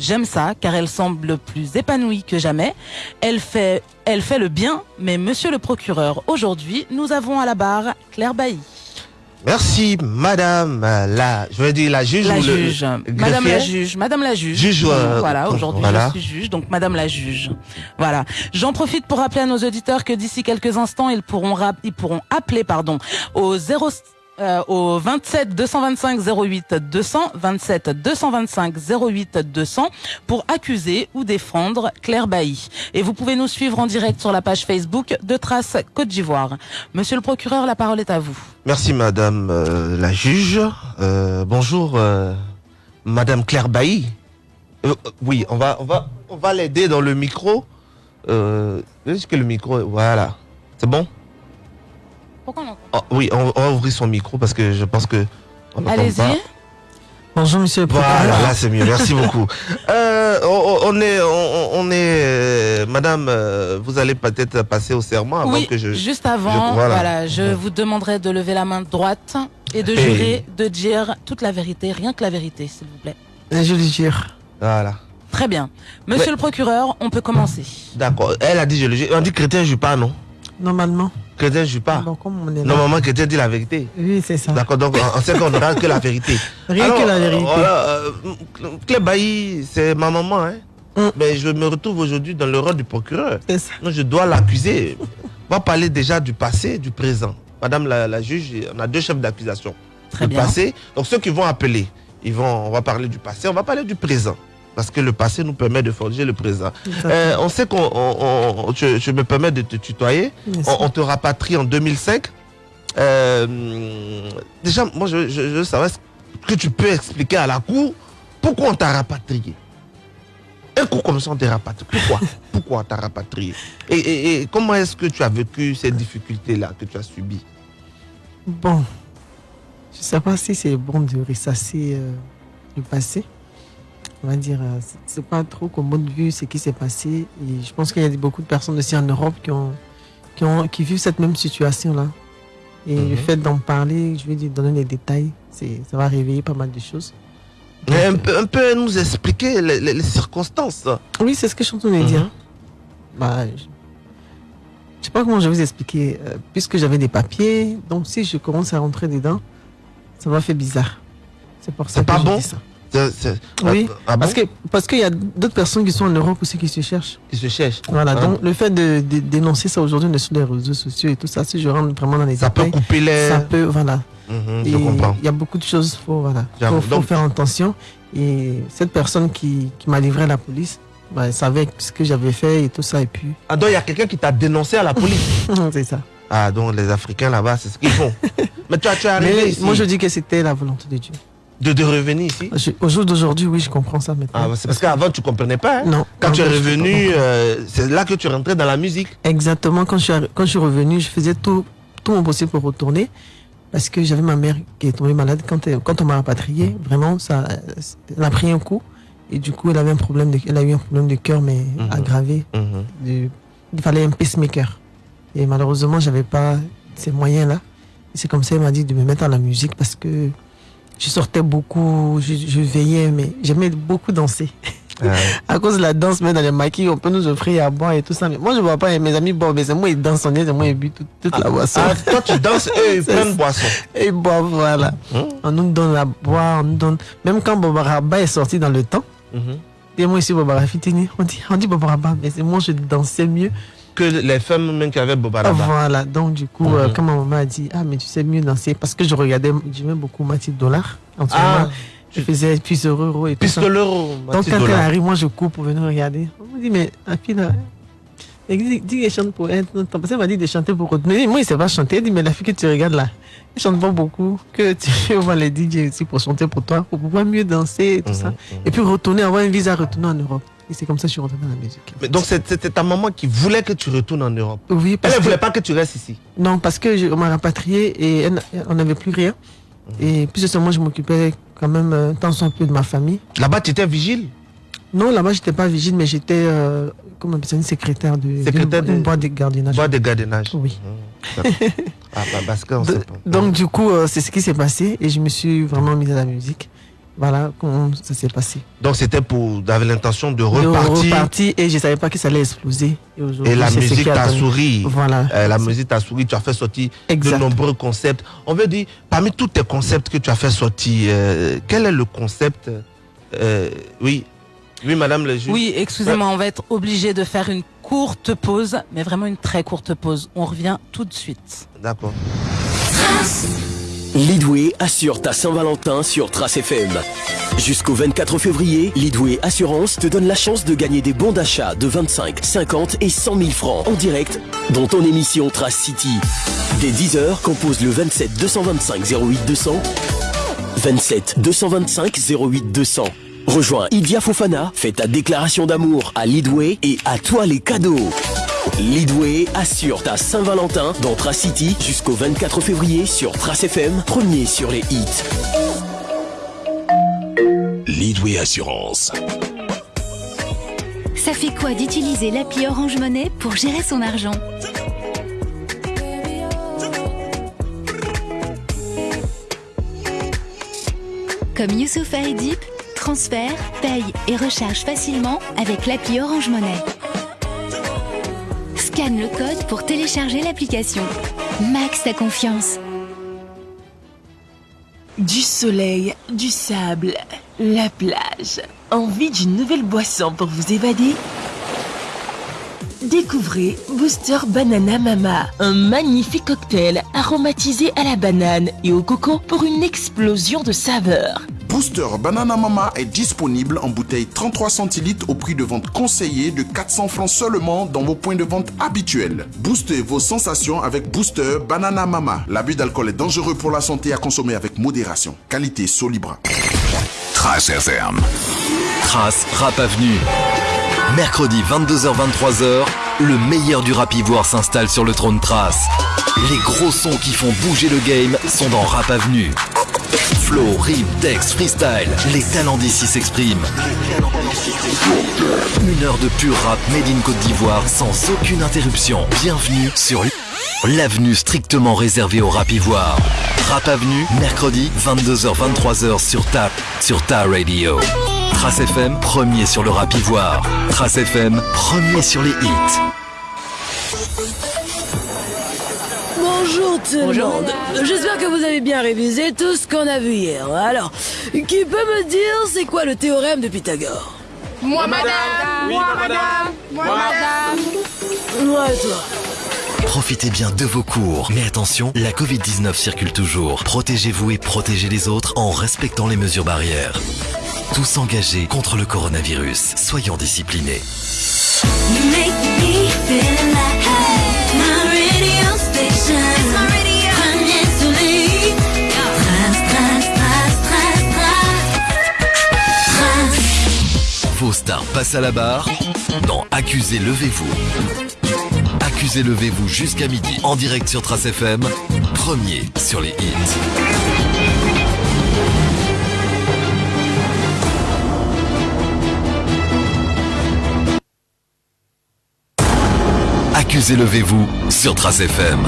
J'aime ça car elle semble plus épanouie que jamais. Elle fait, elle fait le bien, mais monsieur le procureur, aujourd'hui, nous avons à la barre Claire Bailly. Merci, madame la, je veux dire la juge. La ou juge. le Madame la juge. Madame la juge. Juge, euh, voilà, aujourd'hui voilà. je suis juge, donc Madame la juge. Voilà. J'en profite pour rappeler à nos auditeurs que d'ici quelques instants, ils pourront rap- ils pourront appeler, pardon, au 0, euh, au 27 225 08 200, 27 225 08 200 pour accuser ou défendre Claire Bailly. Et vous pouvez nous suivre en direct sur la page Facebook de Trace Côte d'Ivoire. Monsieur le procureur, la parole est à vous. Merci, madame euh, la juge. Euh, bonjour, madame Claire Bailly. Oui, on va, on va, on va l'aider dans le micro. Euh, est-ce que le micro, voilà, c'est bon? Pourquoi on Oh, oui, on, on va ouvrir son micro parce que je pense que. on n'entend pas. Allez-y. Bonjour, monsieur le procureur. Voilà, là c'est mieux. Merci beaucoup. Euh, on, on est, on, on est, euh, Madame, euh, vous allez peut-être passer au serment avant oui, que je. juste avant, je- voilà, voilà. je vous demanderai de lever la main droite et de Et- jurer de dire toute la vérité, rien que la vérité, s'il vous plaît. Et Je le jure. Voilà. Très bien. Monsieur Ouais. le procureur, on peut commencer. D'accord. Elle a dit je le jure. On dit chrétien joue pas, non? Normalement. Chrétien joue pas. Bon, comme on est là. Normalement, chrétien dit la vérité. Oui, c'est ça. D'accord. Donc on on sait qu'on n'aura que la vérité. Rien Alors, que la vérité. euh, voilà, euh, Claire Bailly, c'est ma maman, hein. Mm. Mais je me retrouve aujourd'hui dans le rôle du procureur. C'est ça. Donc je dois l'accuser. On va parler déjà du passé, du présent. Madame la, la juge, on a deux chefs d'accusation. Très le bien. passé. Donc ceux qui vont appeler, ils vont, on va parler du passé, on va parler du présent. Parce que le passé nous permet de forger le présent. Euh, on sait qu'on, on- on- je, je me permets de te tutoyer. On, te rapatrie en 2005. Euh, déjà, moi, je, je, je veux savoir est-ce que tu peux expliquer à la cour pourquoi on t'a rapatrié? Un coup comme ça, on t'a rapatrié. Pourquoi? Pourquoi on t'a rapatrié? Et, et- et comment est-ce que tu as vécu ces difficultés-là que tu as subies? Bon. Je sais pas si c'est bon de ressasser euh, le passé. On va dire, euh, c'est- pas trop commode vu ce qui s'est passé. Et je pense qu'il y a beaucoup de personnes aussi en Europe qui ont, qui ont, qui vivent cette même situation-là. Et Mhm. le fait d'en parler, je vais dire, donner les détails, c'est, ça va réveiller pas mal de choses. Mais un, peu, un peu nous expliquer les, les- les circonstances. Oui, c'est ce que je suis en train de dire. Bah, je je sais pas comment je vais vous expliquer. euh, puisque j'avais des papiers, donc si je commence à rentrer dedans, ça m'a fait bizarre. C'est pour ça que pas je bon dis ça. Oui, Ah bon Parce que parce qu'il y a d'autres personnes qui sont en Europe aussi qui se cherchent. Ils se cherchent. Voilà. Ah. Donc le fait de, dénoncer ça aujourd'hui sur les réseaux sociaux et tout ça, si je rentre vraiment dans les Ça peut couper les. ça peut voilà. Mhm, je comprends. Il y a beaucoup de choses, faut voilà, faut, faut faire attention. Et cette personne qui, qui m'a livré à la police, bah, elle savait ce que j'avais fait et tout ça et puis Ah, donc il y a quelqu'un qui t'a dénoncé à la police. c'est ça. Ah, donc les Africains là-bas, c'est ce qu'ils font. Mais tu, as- tu es arrivé Mais ici moi je dis que c'était la volonté de Dieu. De, de revenir ici. Je- au jour d'aujourd'hui, oui, je comprends ça maintenant. Ah, c'est parce qu'avant tu comprenais pas. hein. non. Quand tu es revenu, euh, c'est là que tu rentrais dans la musique. Exactement. Quand je suis, quand je suis revenu, je faisais tout, tout mon possible pour retourner. Parce que j'avais ma mère qui est tombée malade. Quand, elle- quand on m'a rapatrié, vraiment, ça, elle a pris un coup. Et du coup, elle avait un problème de, elle a eu un problème de cœur, mais Mhm. aggravé. Mhm. Il fallait un pacemaker. Et malheureusement, j'avais pas ces moyens-là. C'est comme ça, elle m'a dit de me mettre à la musique parce que je sortais beaucoup, je, je veillais, mais j'aimais beaucoup danser. Ah, À cause de la danse, même dans les maquis, on peut nous offrir à boire et tout ça. Mais moi, je vois pas mes amis boire, mais c'est moi, ils dansent, on est, c'est moi, ils bu toute, toute la boisson. Ah, toi tu danses, eux ils prennent boisson. Et ils boivent, voilà. Hein? On nous donne à boire, on nous donne. Même quand Bobaraba est sorti dans le temps, Mhm. et moi ici, Bobaraba on dit, on dit Bobaraba, mais c'est moi, je dansais mieux. Que les femmes même qui avaient Bobaraba. Voilà. Donc, du coup, euh, Mhm. quand ma maman a dit, ah, mais tu sais mieux danser, parce que je regardais, j'aimais beaucoup Mathilde Dollar. En ce Ah, moment, je faisais plus heureux et ça. pistolero. Donc quand elle arrive, moi je cours pour venir regarder. On me dit, mais la fille là, elle dit, qu'elle chante pour elle. Parce qu'elle m'a dit de chanter pour autre. Mais moi, il ne sait pas chanter. Elle dit, mais la fille que tu regardes là, elle chante pas beaucoup. Que tu voir les DJ aussi pour chanter pour toi, pour pouvoir mieux danser et tout ça. Mhm, mhm. Et puis retourner, avoir un visa, retourner en Europe. Et c'est comme ça que je suis retourné dans la musique. Mais donc c'était ta maman qui voulait que tu retournes en Europe. oui, Elle parce ne que, voulait pas que tu restes ici. non, parce que je, on m'a rapatrié et elle on n'avait plus rien. Et puis seulement, je m'occupais quand même euh, tant soit peu de ma famille. Là-bas, tu étais vigile? Non, là-bas, j'étais pas vigile, mais j'étais, euh, comment on une secrétaire de, Secrétaire de- boîte de gardiennage. Bois de gardiennage. Oui. Mhm. Ah, bah, parce qu'on De- sait pas. donc, du coup, euh, c'est ce qui s'est passé et je me suis vraiment mise à la musique. Voilà comment ça s'est passé. Donc c'était pour, d'avoir l'intention de De repartir. et je savais pas que ça allait exploser. Et, aujourd'hui, Et la musique t'a souri. Voilà. Euh, la musique t'a souri, tu as fait sortir de nombreux concepts. On veut dire, parmi tous tes concepts que tu as fait sortir, euh, quel est le concept euh, Oui, oui, madame le juge. Oui, excusez-moi, on va être obligé de faire une courte pause, mais vraiment une très courte pause. On revient tout de suite. D'accord. Leadway assure ta Saint-Valentin sur Trace FM. Jusqu'au 24 février, Leadway Assurance te donne la chance de gagner des bons d'achat de 25, 50 et 100 000 francs en direct dans ton émission Trace City. Dès 10h, compose le 27 225 08 200. 27 225 08 200. Rejoins Idia Fofana, fais ta déclaration d'amour à Leadway et à toi les cadeaux. Leadway assure ta Saint-Valentin dans Trace City jusqu'au 24 février sur Trace FM, premier sur les hits. Leadway Assurance. Ça fait quoi d'utiliser l'appli Orange Monnaie pour gérer son argent? Comme Youssoufa et Deep, transfère, paye et recharge facilement avec l'appli Orange Monnaie. Scanne le code pour télécharger l'application. Max ta confiance. Du soleil, du sable, la plage. Envie d'une nouvelle boisson pour vous évader? Découvrez Booster Banana Mama, un magnifique cocktail aromatisé à la banane et au coco pour une explosion de saveurs. Booster Banana Mama est disponible en bouteille 33 centilitres au prix de vente conseillé de 400 francs seulement dans vos points de vente habituels. Boostez vos sensations avec Booster Banana Mama. L'abus d'alcool est dangereux pour la santé à consommer avec modération. Qualité Solibra. Trace FM. Trace Rap Avenue. Mercredi 22h-23h, le meilleur du rap ivoire s'installe sur le trône Trace. Les gros sons qui font bouger le game sont dans Rap Avenue. Flow, rime, texte, freestyle, les talents d'ici s'expriment. Une heure de pur rap made in Côte d'Ivoire sans aucune interruption. Bienvenue sur l'avenue strictement réservée au rap ivoire. Rap Avenue, mercredi 22h-23h sur ta, sur ta radio. Trace FM, premier sur le rap ivoire. Trace FM, premier sur les hits. Bonjour tout le Bonjour, monde. J'espère que vous avez bien révisé tout ce qu'on a vu hier. Alors, qui peut me dire c'est quoi le théorème de Pythagore? Moi, madame Moi, madame Moi, madame Ouais, toi. Profitez bien de vos cours. Mais attention, la Covid-19 circule toujours. Protégez-vous et protégez les autres en respectant les mesures barrières. Tous engagés contre le coronavirus. Soyons disciplinés. Vos stars passent à la barre dans Accusez Levez-vous. Accusez Levez-vous jusqu'à midi en direct sur Trace FM, premier sur les hits. Accusez Levez-vous sur Trace FM.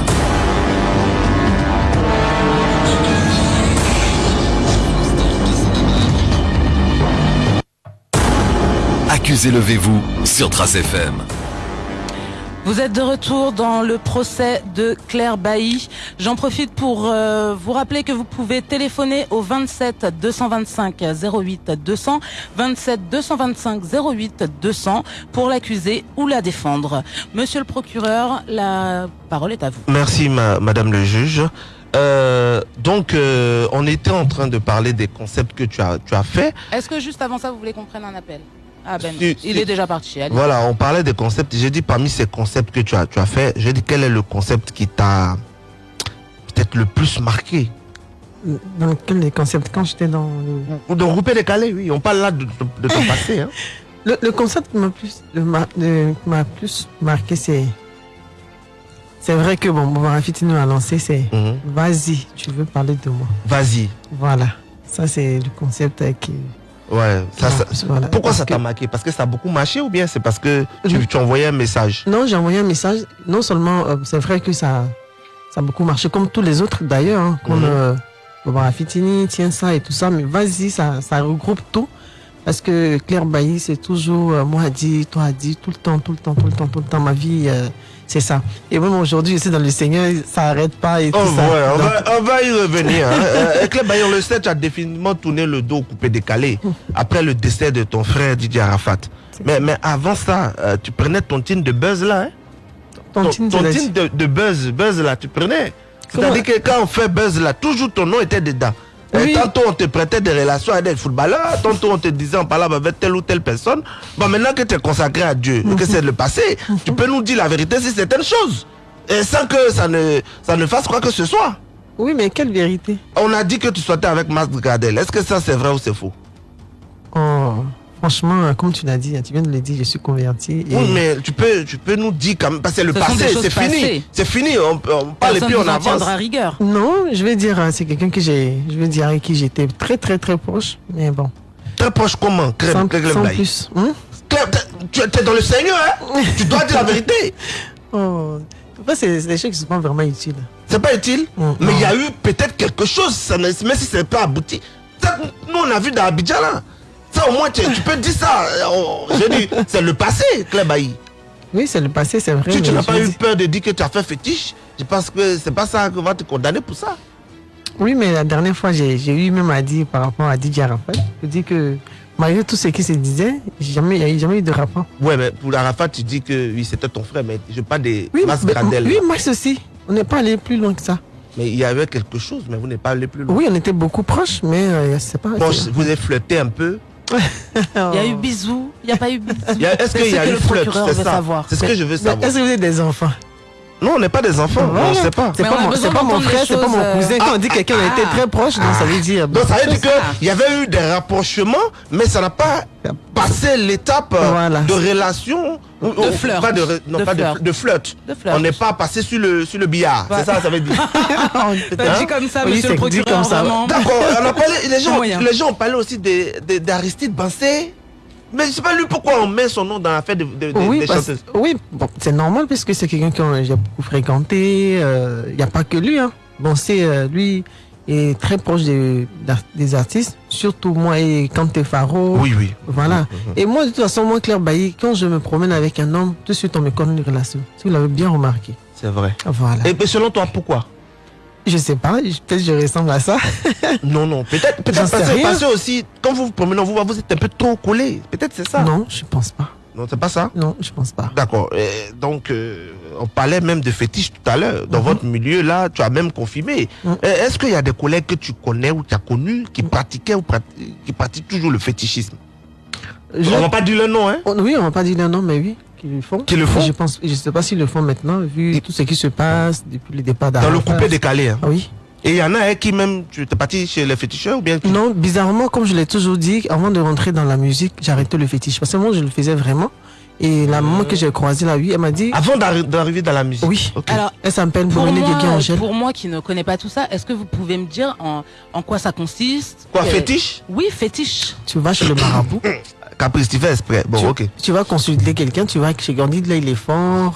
Accusez Levez-vous sur Trace FM. Vous êtes de retour dans le procès de Claire Bailly. J'en profite pour euh, vous rappeler que vous pouvez téléphoner au 27 225 08 200, 27 225 08 200 pour l'accuser ou la défendre. Monsieur le procureur, la parole est à vous. Merci, ma- madame le juge. Euh, donc, euh, on était en train de parler des concepts que tu as, tu as fait. Est-ce que juste avant ça, vous voulez qu'on prenne un appel? Ah ben, Si, il si. est déjà parti. allez. Voilà, on parlait des concepts. J'ai dit parmi ces concepts que tu as, tu as fait, j'ai dit quel est le concept qui t'a peut-être le plus marqué? Dans quel les concepts? Quand j'étais dans le... De grouper décalé, oui. On parle là de, de, de ton passé. Hein. Le, le concept qui m'a plus, ma- plus marqué, c'est. C'est vrai que bon, Bobarafiti nous a lancé, c'est Mhm. vas-y, tu veux parler de moi. Vas-y. Voilà. Ça, c'est le concept qui. Ouais. Ça, ça- Voilà. Pourquoi ça t'a marqué? Parce que ça a beaucoup marché ou bien c'est parce que tu, envoyais un message? Non, j'ai envoyé un message. Non seulement, euh, c'est vrai que ça, ça a beaucoup marché, comme tous les autres d'ailleurs, hein, euh, Barbara Fitini, tiens ça et tout ça, mais vas-y, ça, ça regroupe tout. Parce que Claire Bailly, c'est toujours euh, moi a dit, toi a dit, tout le temps, tout le temps, tout le temps, tout le temps. Ma vie, euh, c'est ça. Et même aujourd'hui, je suis dans le Seigneur, ça arrête pas et Oh, tout ça. ouais, on, Donc, va, on va y revenir. hein. Euh, Claire Bailly, on le sait, tu as définitivement tourné le dos coupé décalé après le décès de ton frère Didier Arafat. Mais, mais avant ça, euh, tu prenais ton tin de buzz là. Hein? Ton ton tin de, de buzz, buzz là, tu prenais? C'est-à-dire que quand on fait buzz là, toujours ton nom était dedans. Oui. tantôt on te prêtait des relations avec des footballeurs, tantôt on te disait on parlait avec telle ou telle personne. Bon, maintenant que tu es consacré à Dieu, que c'est le passé, tu peux nous dire la vérité sur certaines choses. Et sans que ça ne, ça ne fasse quoi que ce soit. Oui, mais quelle vérité? On a dit que tu sortais avec Max Gradel. Est-ce que ça c'est vrai ou c'est faux? Oh, franchement, comme tu l'as dit, tu viens de le dire, je suis converti. Et... Oui, mais tu peux, tu peux nous dire quand même, parce que c'est le Ce passé, c'est fini. C'est fini, on, on parle et puis on avance. rigueur. Non, je vais dire, euh, c'est quelqu'un que j'ai, je vais dire avec qui j'étais très, très, très proche. Mais bon, Très proche comment? Crème, sans, Crème sans plus. Hein? Claire, tu es dans le Seigneur, hein? Tu dois dire la vérité. Oh, après, c'est c'est des choses qui sont pas vraiment utiles. C'est pas utile, Mm, mais il y a eu peut-être quelque chose, même si c'est pas abouti. Ça, nous, on a vu dans Abidjan là. Ça, au moins, tu, tu peux dire ça. Dis, c'est le passé, Claire Bailly. Oui, c'est le passé, c'est vrai. Tu, n'as pas eu peur de dire que tu as fait fétiche Je pense que c'est pas ça qu'on va te condamner pour ça. Oui, mais la dernière fois, j'ai eu même à dire par rapport à Didier Arafat, je dis que malgré tout ce qui se disait, jamais, il n'y a eu- jamais eu de rapport. Ouais, mais pour Arafat, tu dis que oui, c'était ton frère, mais je parle des Oui, Mas mais- Gradel. oui moi aussi. On n'est pas allé plus loin que ça. Mais il y avait quelque chose, mais vous n'êtes pas allé plus loin. Oui, on était beaucoup proches, mais euh, c'est pas. Bon, vous avez flirté un peu. Il y a eu bisous, il n'y a pas eu bisous. Est-ce qu'il y a que eu le flirt C'est ça. C'est ce que je veux savoir. Est-ce que vous êtes des enfants? Non, on n'est pas des enfants. Voilà. On ne sait pas. C'est pas, pas mon frère, c'est pas mon cousin. Quand on dit quelqu'un a été ah. très proche, donc ça veut dire. Donc ça veut dire qu'il y avait eu des rapprochements, mais ça n'a pas passé l'étape euh, Voilà. de relation. ou- ou- flirt. Pas de, non, De pas flirt. de, de flirt. De flirt. On n'est pas passé sur le, sur le billard. C'est ça, ça veut dire. T'as dit comme ça, Oui, monsieur le procureur, comme ça. vraiment. D'accord, on a parlé, les, gens, les gens ont parlé aussi de- de- d'Aristide Bansé. Mais je sais pas lui pourquoi on met son nom dans l'affaire de, de, de- Oui, des chanteuses. oui bon, c'est normal puisque c'est quelqu'un que j'ai beaucoup fréquenté. Il n'y a pas que lui. Hein. Bon, c'est euh, lui est très proche des, artistes, surtout moi et Kanté Faro. Oui, oui. Voilà. Et moi, de toute façon, moi, Claire Bailly, quand je me promène avec un homme, tout de suite, on me connaît une relation. Si vous l'avez bien remarqué. C'est vrai. Voilà. Et, selon toi, pourquoi? Je sais pas, peut-être que je ressemble à ça. Non, non. Peut-être peut parce, rien. parce que aussi, quand vous vous promenez, vous, vous êtes un peu trop collé. Peut-être c'est ça. Non, je pense pas. Non, c'est pas ça? Non, je pense pas. D'accord. Donc, euh, on parlait même de fétiche tout à l'heure. Dans Mhm. votre milieu, là, tu as même confirmé. Euh, Est-ce qu'il y a des collègues que tu connais ou tu as connus qui pratiquaient ou qui pratiquent toujours le fétichisme? Je- On va pas dire le nom, hein? Oh, Oui, on va pas dire le nom, mais oui, qu'ils le font. Qui le font? Je pense, je sais pas s'ils le font maintenant, vu tout ce qui se passe depuis le départ Dans le coupé décalé. hein? Ah oui. Et il y en a un qui même, tu es parti chez les féticheurs ou bien tu- Non, bizarrement, comme je l'ai toujours dit, avant de rentrer dans la musique, j'arrêtais le fétiche. Parce que moi, je le faisais vraiment. Et la maman que j'ai croisée là, oui, elle m'a dit. Avant d'arri- d'arriver dans la musique Oui. Alors, Elle s'appelle pour Brunei Guégui moi, Angèle. pour moi qui ne connais pas tout ça, est-ce que vous pouvez me dire en, en quoi ça consiste? Quoi, Euh, fétiche? Oui, fétiche. Tu vas chez le marabout, Caprice, tu fais exprès. Bon, tu, ok. tu vas consulter quelqu'un, tu vas chez Gandhi, là, il est fort.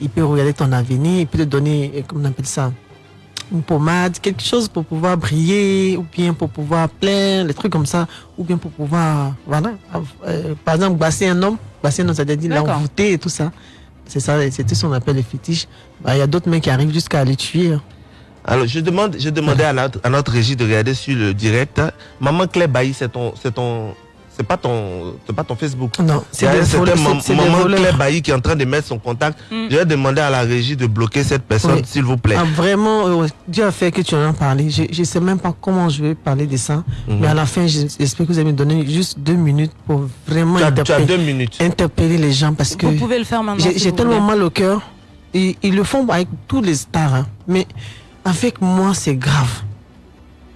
Il peut regarder ton avenir, il peut te donner, euh, comment on appelle ça? Une pommade, quelque chose pour pouvoir briller, ou bien pour pouvoir plaire, les trucs comme ça, ou bien pour pouvoir, voilà, euh, par exemple, basser un homme, basser un homme, c'est-à-dire l'envoûter et tout ça. C'est ça, c'était ce qu'on appelle les fétiches. Bah, Il y a d'autres mecs qui arrivent jusqu'à les tuer. hein. Alors, je demande, je demandais à notre, à notre régie de regarder sur le direct. Maman Claire Bailly, c'est ton, c'est ton, c'est pas ton, c'est pas ton Facebook. Non, C'est un des c'est- c'est des maman. Claire Bailly qui est en train de mettre son contact. Mm. Je vais demander à la régie de bloquer cette personne, Oui. s'il vous plaît. Ah, vraiment, euh, Dieu a fait que tu en as parlé. Je ne sais même pas comment je vais parler de ça. Mhm. Mais à la fin, je- j'espère que vous allez me donner juste deux minutes pour vraiment tu, as, tu as interpeller, deux minutes. interpeller les gens parce que Vous pouvez le faire maintenant. j'ai si tellement voulez. mal au cœur. Ils le font avec tous les stars. hein. Mais avec moi, c'est grave.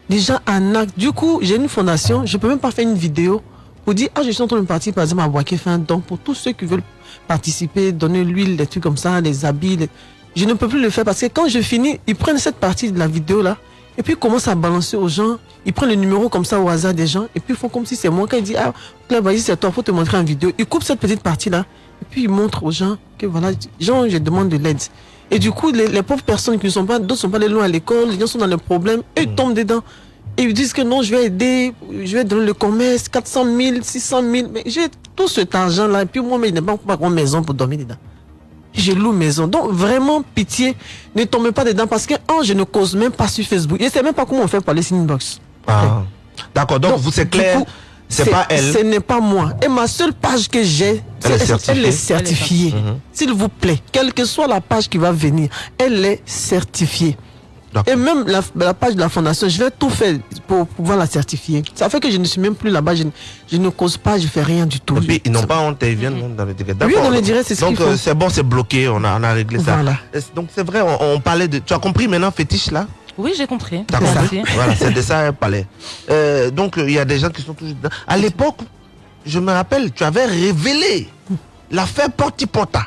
Les gens en acte. Du coup, j'ai une fondation. Je peux même pas faire une vidéo pour dire, ah, je suis en train de partir, par exemple, à Boaké faire un don pour tous ceux qui veulent participer, donner l'huile, des trucs comme ça, les habits. les- Je ne peux plus le faire parce que quand je finis, ils prennent cette partie de la vidéo là et puis ils commencent à balancer aux gens. Ils prennent le numéro comme ça au hasard des gens et puis ils font comme si c'est moi. Quand ils disent, ah, Claire, vas-y, c'est toi, faut te montrer en vidéo. Ils coupent cette petite partie là et puis ils montrent aux gens que voilà, gens, je demande de l'aide. Et du coup, les, les pauvres personnes qui ne sont pas, d'autres sont pas allés loin à l'école, les gens sont dans le problème, eux ils tombent dedans. Ils disent que non, je vais aider, je vais donner le commerce, 400 000, 600 000. Mais j'ai tout cet argent-là, et puis moi, mais il n'est pas pas une maison pour dormir dedans. Je loue maison. Donc, vraiment, pitié, ne tombez pas dedans parce que, un, je ne cause même pas sur Facebook. Je ne sais même pas comment on fait pour aller sur inbox. Ah. D'accord, donc, vous, c'est clair, c'est pas elle. Ce n'est pas moi. Et ma seule page que j'ai, Elle est c'est- certifiée. elle est certifiée. Mhm. S'il vous plaît, quelle que soit la page qui va venir, elle est certifiée. Et même la, la page de la fondation, je vais tout faire pour pouvoir la certifier. Ça fait que je ne suis même plus là-bas, je, ne- je ne cause pas, je fais rien du tout. Et puis, ils n'ont pas honte, ils viennent dans le direct. Oui, dans le direct, c'est ce Donc, euh, c'est bon, c'est bloqué, on a, on a réglé ça. Voilà. Donc, c'est vrai, on, on parlait de. Tu as compris maintenant, fétiche là? Oui, j'ai compris. T'as compris. Voilà, c'est de ça un palais. Euh, donc, euh, il y a des gens qui sont toujours dedans. À l'époque, je me rappelle, tu avais révélé l'affaire Portipota.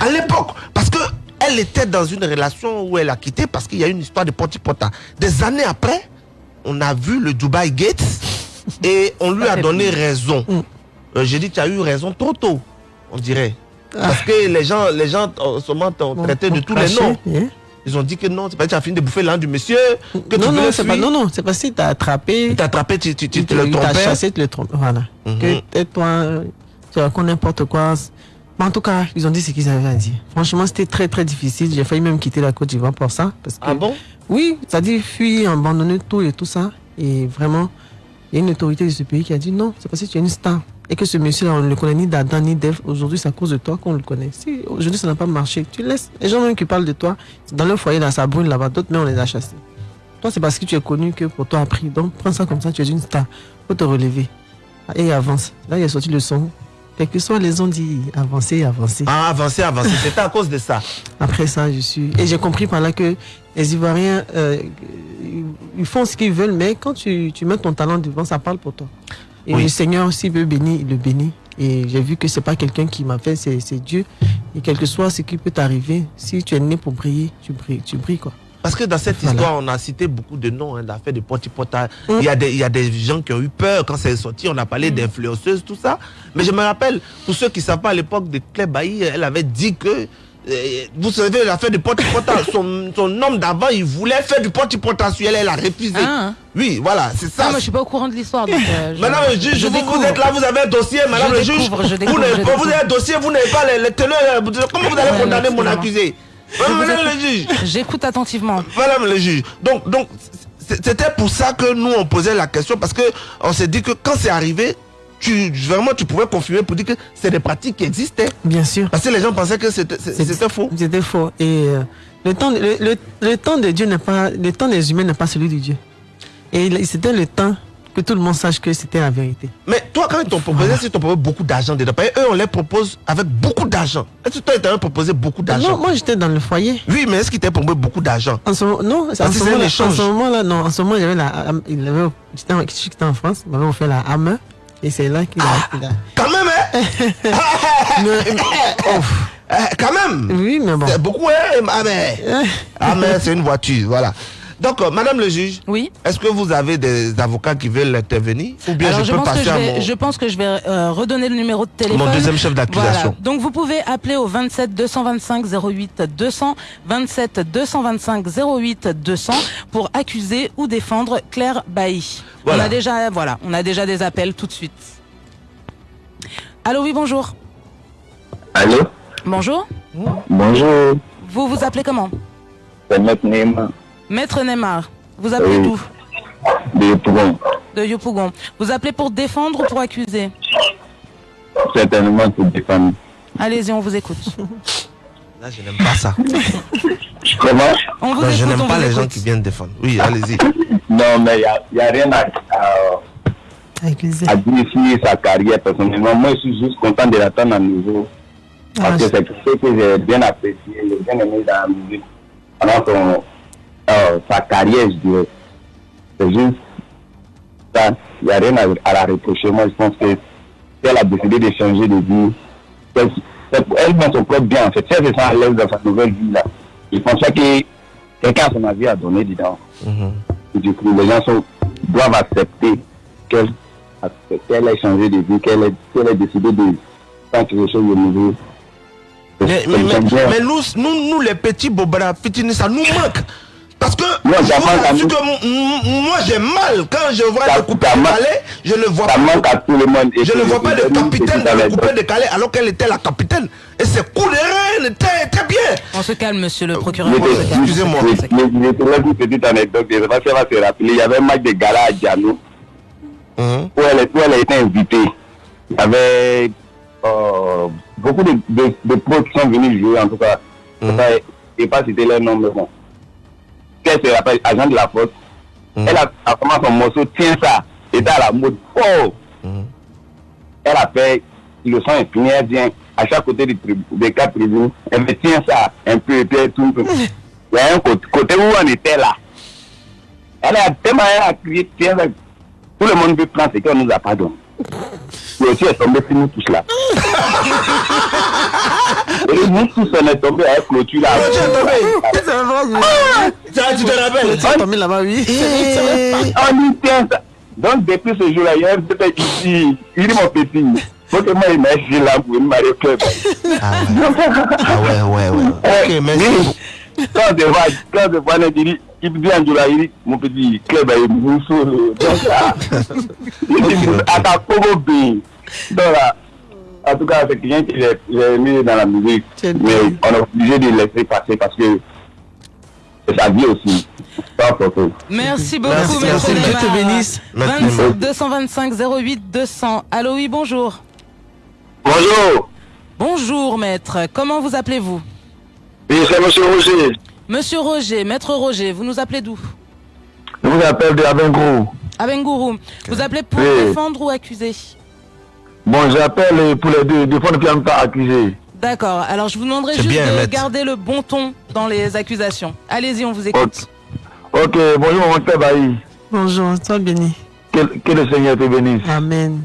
À l'époque, parce que elle était dans une relation où elle a quitté parce qu'il y a une histoire de Portipota. Des années après, on a vu le Dubai Gates et on lui a donné raison. Euh, J'ai dit, tu as eu raison trop tôt, on dirait. Parce que les gens, les gens en ce moment t'ont traité de tous les noms. hein. Ils ont dit que non, c'est pas que tu as fini de bouffer l'âne du monsieur, que tu non, non, c'est pas, non, non, c'est parce que t'as attrapé. T'as attrapé, tu, tu, tu, tu le t'as trompais. chassé, tu le trompes. Voilà. Mhm. Que tais-toi, euh, tu racontes n'importe quoi. Mais en tout cas, ils ont dit ce qu'ils avaient à dire. Franchement, c'était très très difficile. J'ai failli même quitter la Côte d'Ivoire pour ça. Parce que, Ah bon? Oui, c'est-à-dire fuir, abandonner tout et tout ça. Et vraiment, il y a une autorité de ce pays qui a dit non, c'est parce que tu es une star. Et que ce monsieur-là, on ne le connaît ni d'Adam ni d'Ève. Aujourd'hui, c'est à cause de toi qu'on le connaît. Si aujourd'hui ça n'a pas marché, tu laisses. Les gens même qui parlent de toi, dans leur foyer, dans sa brune là-bas, d'autres mais on les a chassés. Toi, c'est parce que tu es connu que pour toi a pris. Donc, prends ça comme ça, tu es une star. faut te relever. Et avance. Là, il a sorti le son. Quel que soit les ont dit avancer, avancer. Ah, avancer, avancer. C'était à cause de ça. Après ça, je suis. Et j'ai compris par là que les Ivoiriens, euh, ils font ce qu'ils veulent, mais quand tu, tu mets ton talent devant, ça parle pour toi. Et Oui. le Seigneur, s'il veut bénir, il le bénit. Et j'ai vu que c'est pas quelqu'un qui m'a fait, c'est c'est Dieu. Et quel que soit ce qui peut t'arriver, si tu es né pour briller, tu brilles, tu brilles quoi. Parce que dans cette Voilà. histoire, on a cité beaucoup de noms, hein, l'affaire de Portipota. Il, y a des, il y a des gens qui ont eu peur quand c'est sorti. On a parlé d'influenceuses, tout ça. Mais je me rappelle, pour ceux qui ne savent pas, à l'époque de Claire Bailly, elle avait dit que. euh, vous savez, l'affaire du Portipota, son, son homme d'avant, il voulait faire du Portipota sur elle, elle a refusé. Ah. Oui, voilà, c'est ça. Ah, moi, je suis pas au courant de l'histoire. euh, Madame le juge, je vous, vous êtes là, vous avez un dossier, madame Je le juge. je vous, découvre, je avez un dossier, vous n'avez pas les, les teneurs. Comment vous allez condamner mon accusé? Madame le juge. J'écoute attentivement. Madame le juge. Donc, donc c'était pour ça que nous, on posait la question, parce que on s'est dit que quand c'est arrivé, tu, vraiment, tu pouvais confirmer pour dire que c'est des pratiques qui existaient. Bien sûr. Parce que les gens pensaient que c'était faux. C'était faux. Et euh, le, temps, le, le- le temps de Dieu n'est pas, le temps des humains n'est pas celui de Dieu. Et c'était le temps que tout le monde sache que c'était la vérité. Mais toi, quand ils t'ont proposé, si ils t'ont proposé beaucoup d'argent dedans, eux, on les propose avec beaucoup d'argent. Est-ce que toi, ils t'avaient proposé beaucoup d'argent? Non, moi j'étais dans le foyer. Oui, mais est-ce qu'ils t'avaient proposé beaucoup d'argent? En ce moment, non, en ce c'est un moment-là, en ce moment-là, non, en ce moment, j'avais la, il avait, j'étais en, France, il m'avait offert la Hammer, et c'est là qu'il a, il a- Quand même, hein? Euh, Quand même Oui, mais bon. C'est beaucoup, hein Ah, mais, ah, mais c'est une voiture, voilà. Donc, euh, madame le juge, oui. est-ce que vous avez des avocats qui veulent intervenir Ou bien Alors, je, je, peux pense que passer je, à vais, mon... je pense que je vais euh, redonner le numéro de téléphone. Mon deuxième chef d'accusation. Voilà. Donc vous pouvez appeler au 27 225 08 200, 27 225 08 200 pour accuser ou défendre Claire Bailly. Voilà. On a déjà, voilà, on a déjà des appels tout de suite. Allô, oui, bonjour. Allô? Bonjour. Bonjour, Vous vous appelez comment? C'est Maître Neymar. Vous appelez Oui. d'où de Pougon. De Yopougon. Vous appelez pour défendre ou pour accuser Certainement pour défendre. Allez-y, on vous écoute. Là, je n'aime pas ça. Comment On vous Non, je écoute, n'aime on pas vous les gens écoute. qui viennent défendre. Oui, allez-y. Non, mais il n'y a, rien à, à, à dire sur sa carrière personnellement. Moi, je suis juste content de l'attendre à nouveau. Parce que c'est quelque chose que j'ai bien apprécié, j'ai bien aimé dans la musique. Pendant son, euh, sa carrière, je dirais. C'est juste ça. Il n'y a rien à, à la reprocher. Moi, je pense que si elle a décidé de changer de vie, pour elle met son propre bien. En fait, si elle se sent à l'aise dans sa nouvelle vie, là, je pense pas que quelqu'un a son avis à donner dedans. Et du coup, les gens sont, doivent accepter qu'elle qu'elle ait changé de vie, qu'elle ait, qu'elle ait décidé de faire quelque chose de nouveau. Mais, mais, mais, mais nous, nous, nous, les petits bobara, ça nous manque. Parce que, Moi, je vous que moi j'ai mal quand je vois Ça- le coupé de Calais, je ne vois pas. manque à tout le monde. Et Je ne vois pas de capitaine dans le coupé de Calais alors qu'elle était la capitaine. Et ses coups de reine étaient très bien. On se calme, monsieur le procureur. Se calme. Excusez-moi. Je te laisse une petite anecdote. Je ne sais pas si elle va se rappeler. Il y avait un match de gala à Djano Hein? où elle, où elle a été invitée. Il y avait euh, beaucoup de, de, de pros qui sont venus jouer, en tout cas. Je ne sais pas citer leur nom, mais bon. Qu'elle se rappelle, agent de la force. Elle a, a commencé son morceau, tiens ça. Était à la mode. Oh! Elle a fait le son infini, elle vient à chaque côté des, des quatre tribunes. Elle me tient ça un peu, et puis elle tourne. Il y a un côté, côté où on était là. Elle a tellement elle a crié, tiens ça. Tout le monde veut prendre ce qu'on nous a pas donné. Mais aussi, elle est tombée sur nous tous là. Nous tous, on est tombés à la clôture là. Es tombé. Ah, Ça, tu te rappelles as tombé là-bas, oui. On dit, tiens ça. Donc, depuis ce jour-là, il y a un petit ici. Il dit, mon petit, faut que moi, il m'a acheté là pour une mariée club. Ah ouais, ouais, ouais. Ok, merci. Quand on te voit, quand voit, on te dit, il dit là, il dit, mon petit club, il est mousseau. Donc là, il dit, à ta. Donc là, en tout cas, c'est quelqu'un qui j'ai mis dans la musique. Mais on est obligé de le laisser passer parce que c'est sa vie aussi. Merci beaucoup, Merci, maître merci. Dieu te bénisse. Maître 25 Neymar. 225 08 200. Allô, oui, bonjour. Bonjour. Bonjour, maître. Comment vous appelez-vous? Oui, c'est monsieur Roger. Monsieur Roger, maître Roger, vous nous appelez d'où? Je vous appelle de Abengrou. Abengourou. Vous appelez pour Oui. défendre ou accuser? Bon, j'appelle pour les deux, deux fois ne pas accusé. D'accord. Alors, je vous demanderai juste bien, de maître. garder le bon ton dans les accusations. Allez-y, on vous écoute. Ok, bonjour, mon père Bailly. Bonjour, sois béni. Que, que le Seigneur te bénisse. Amen.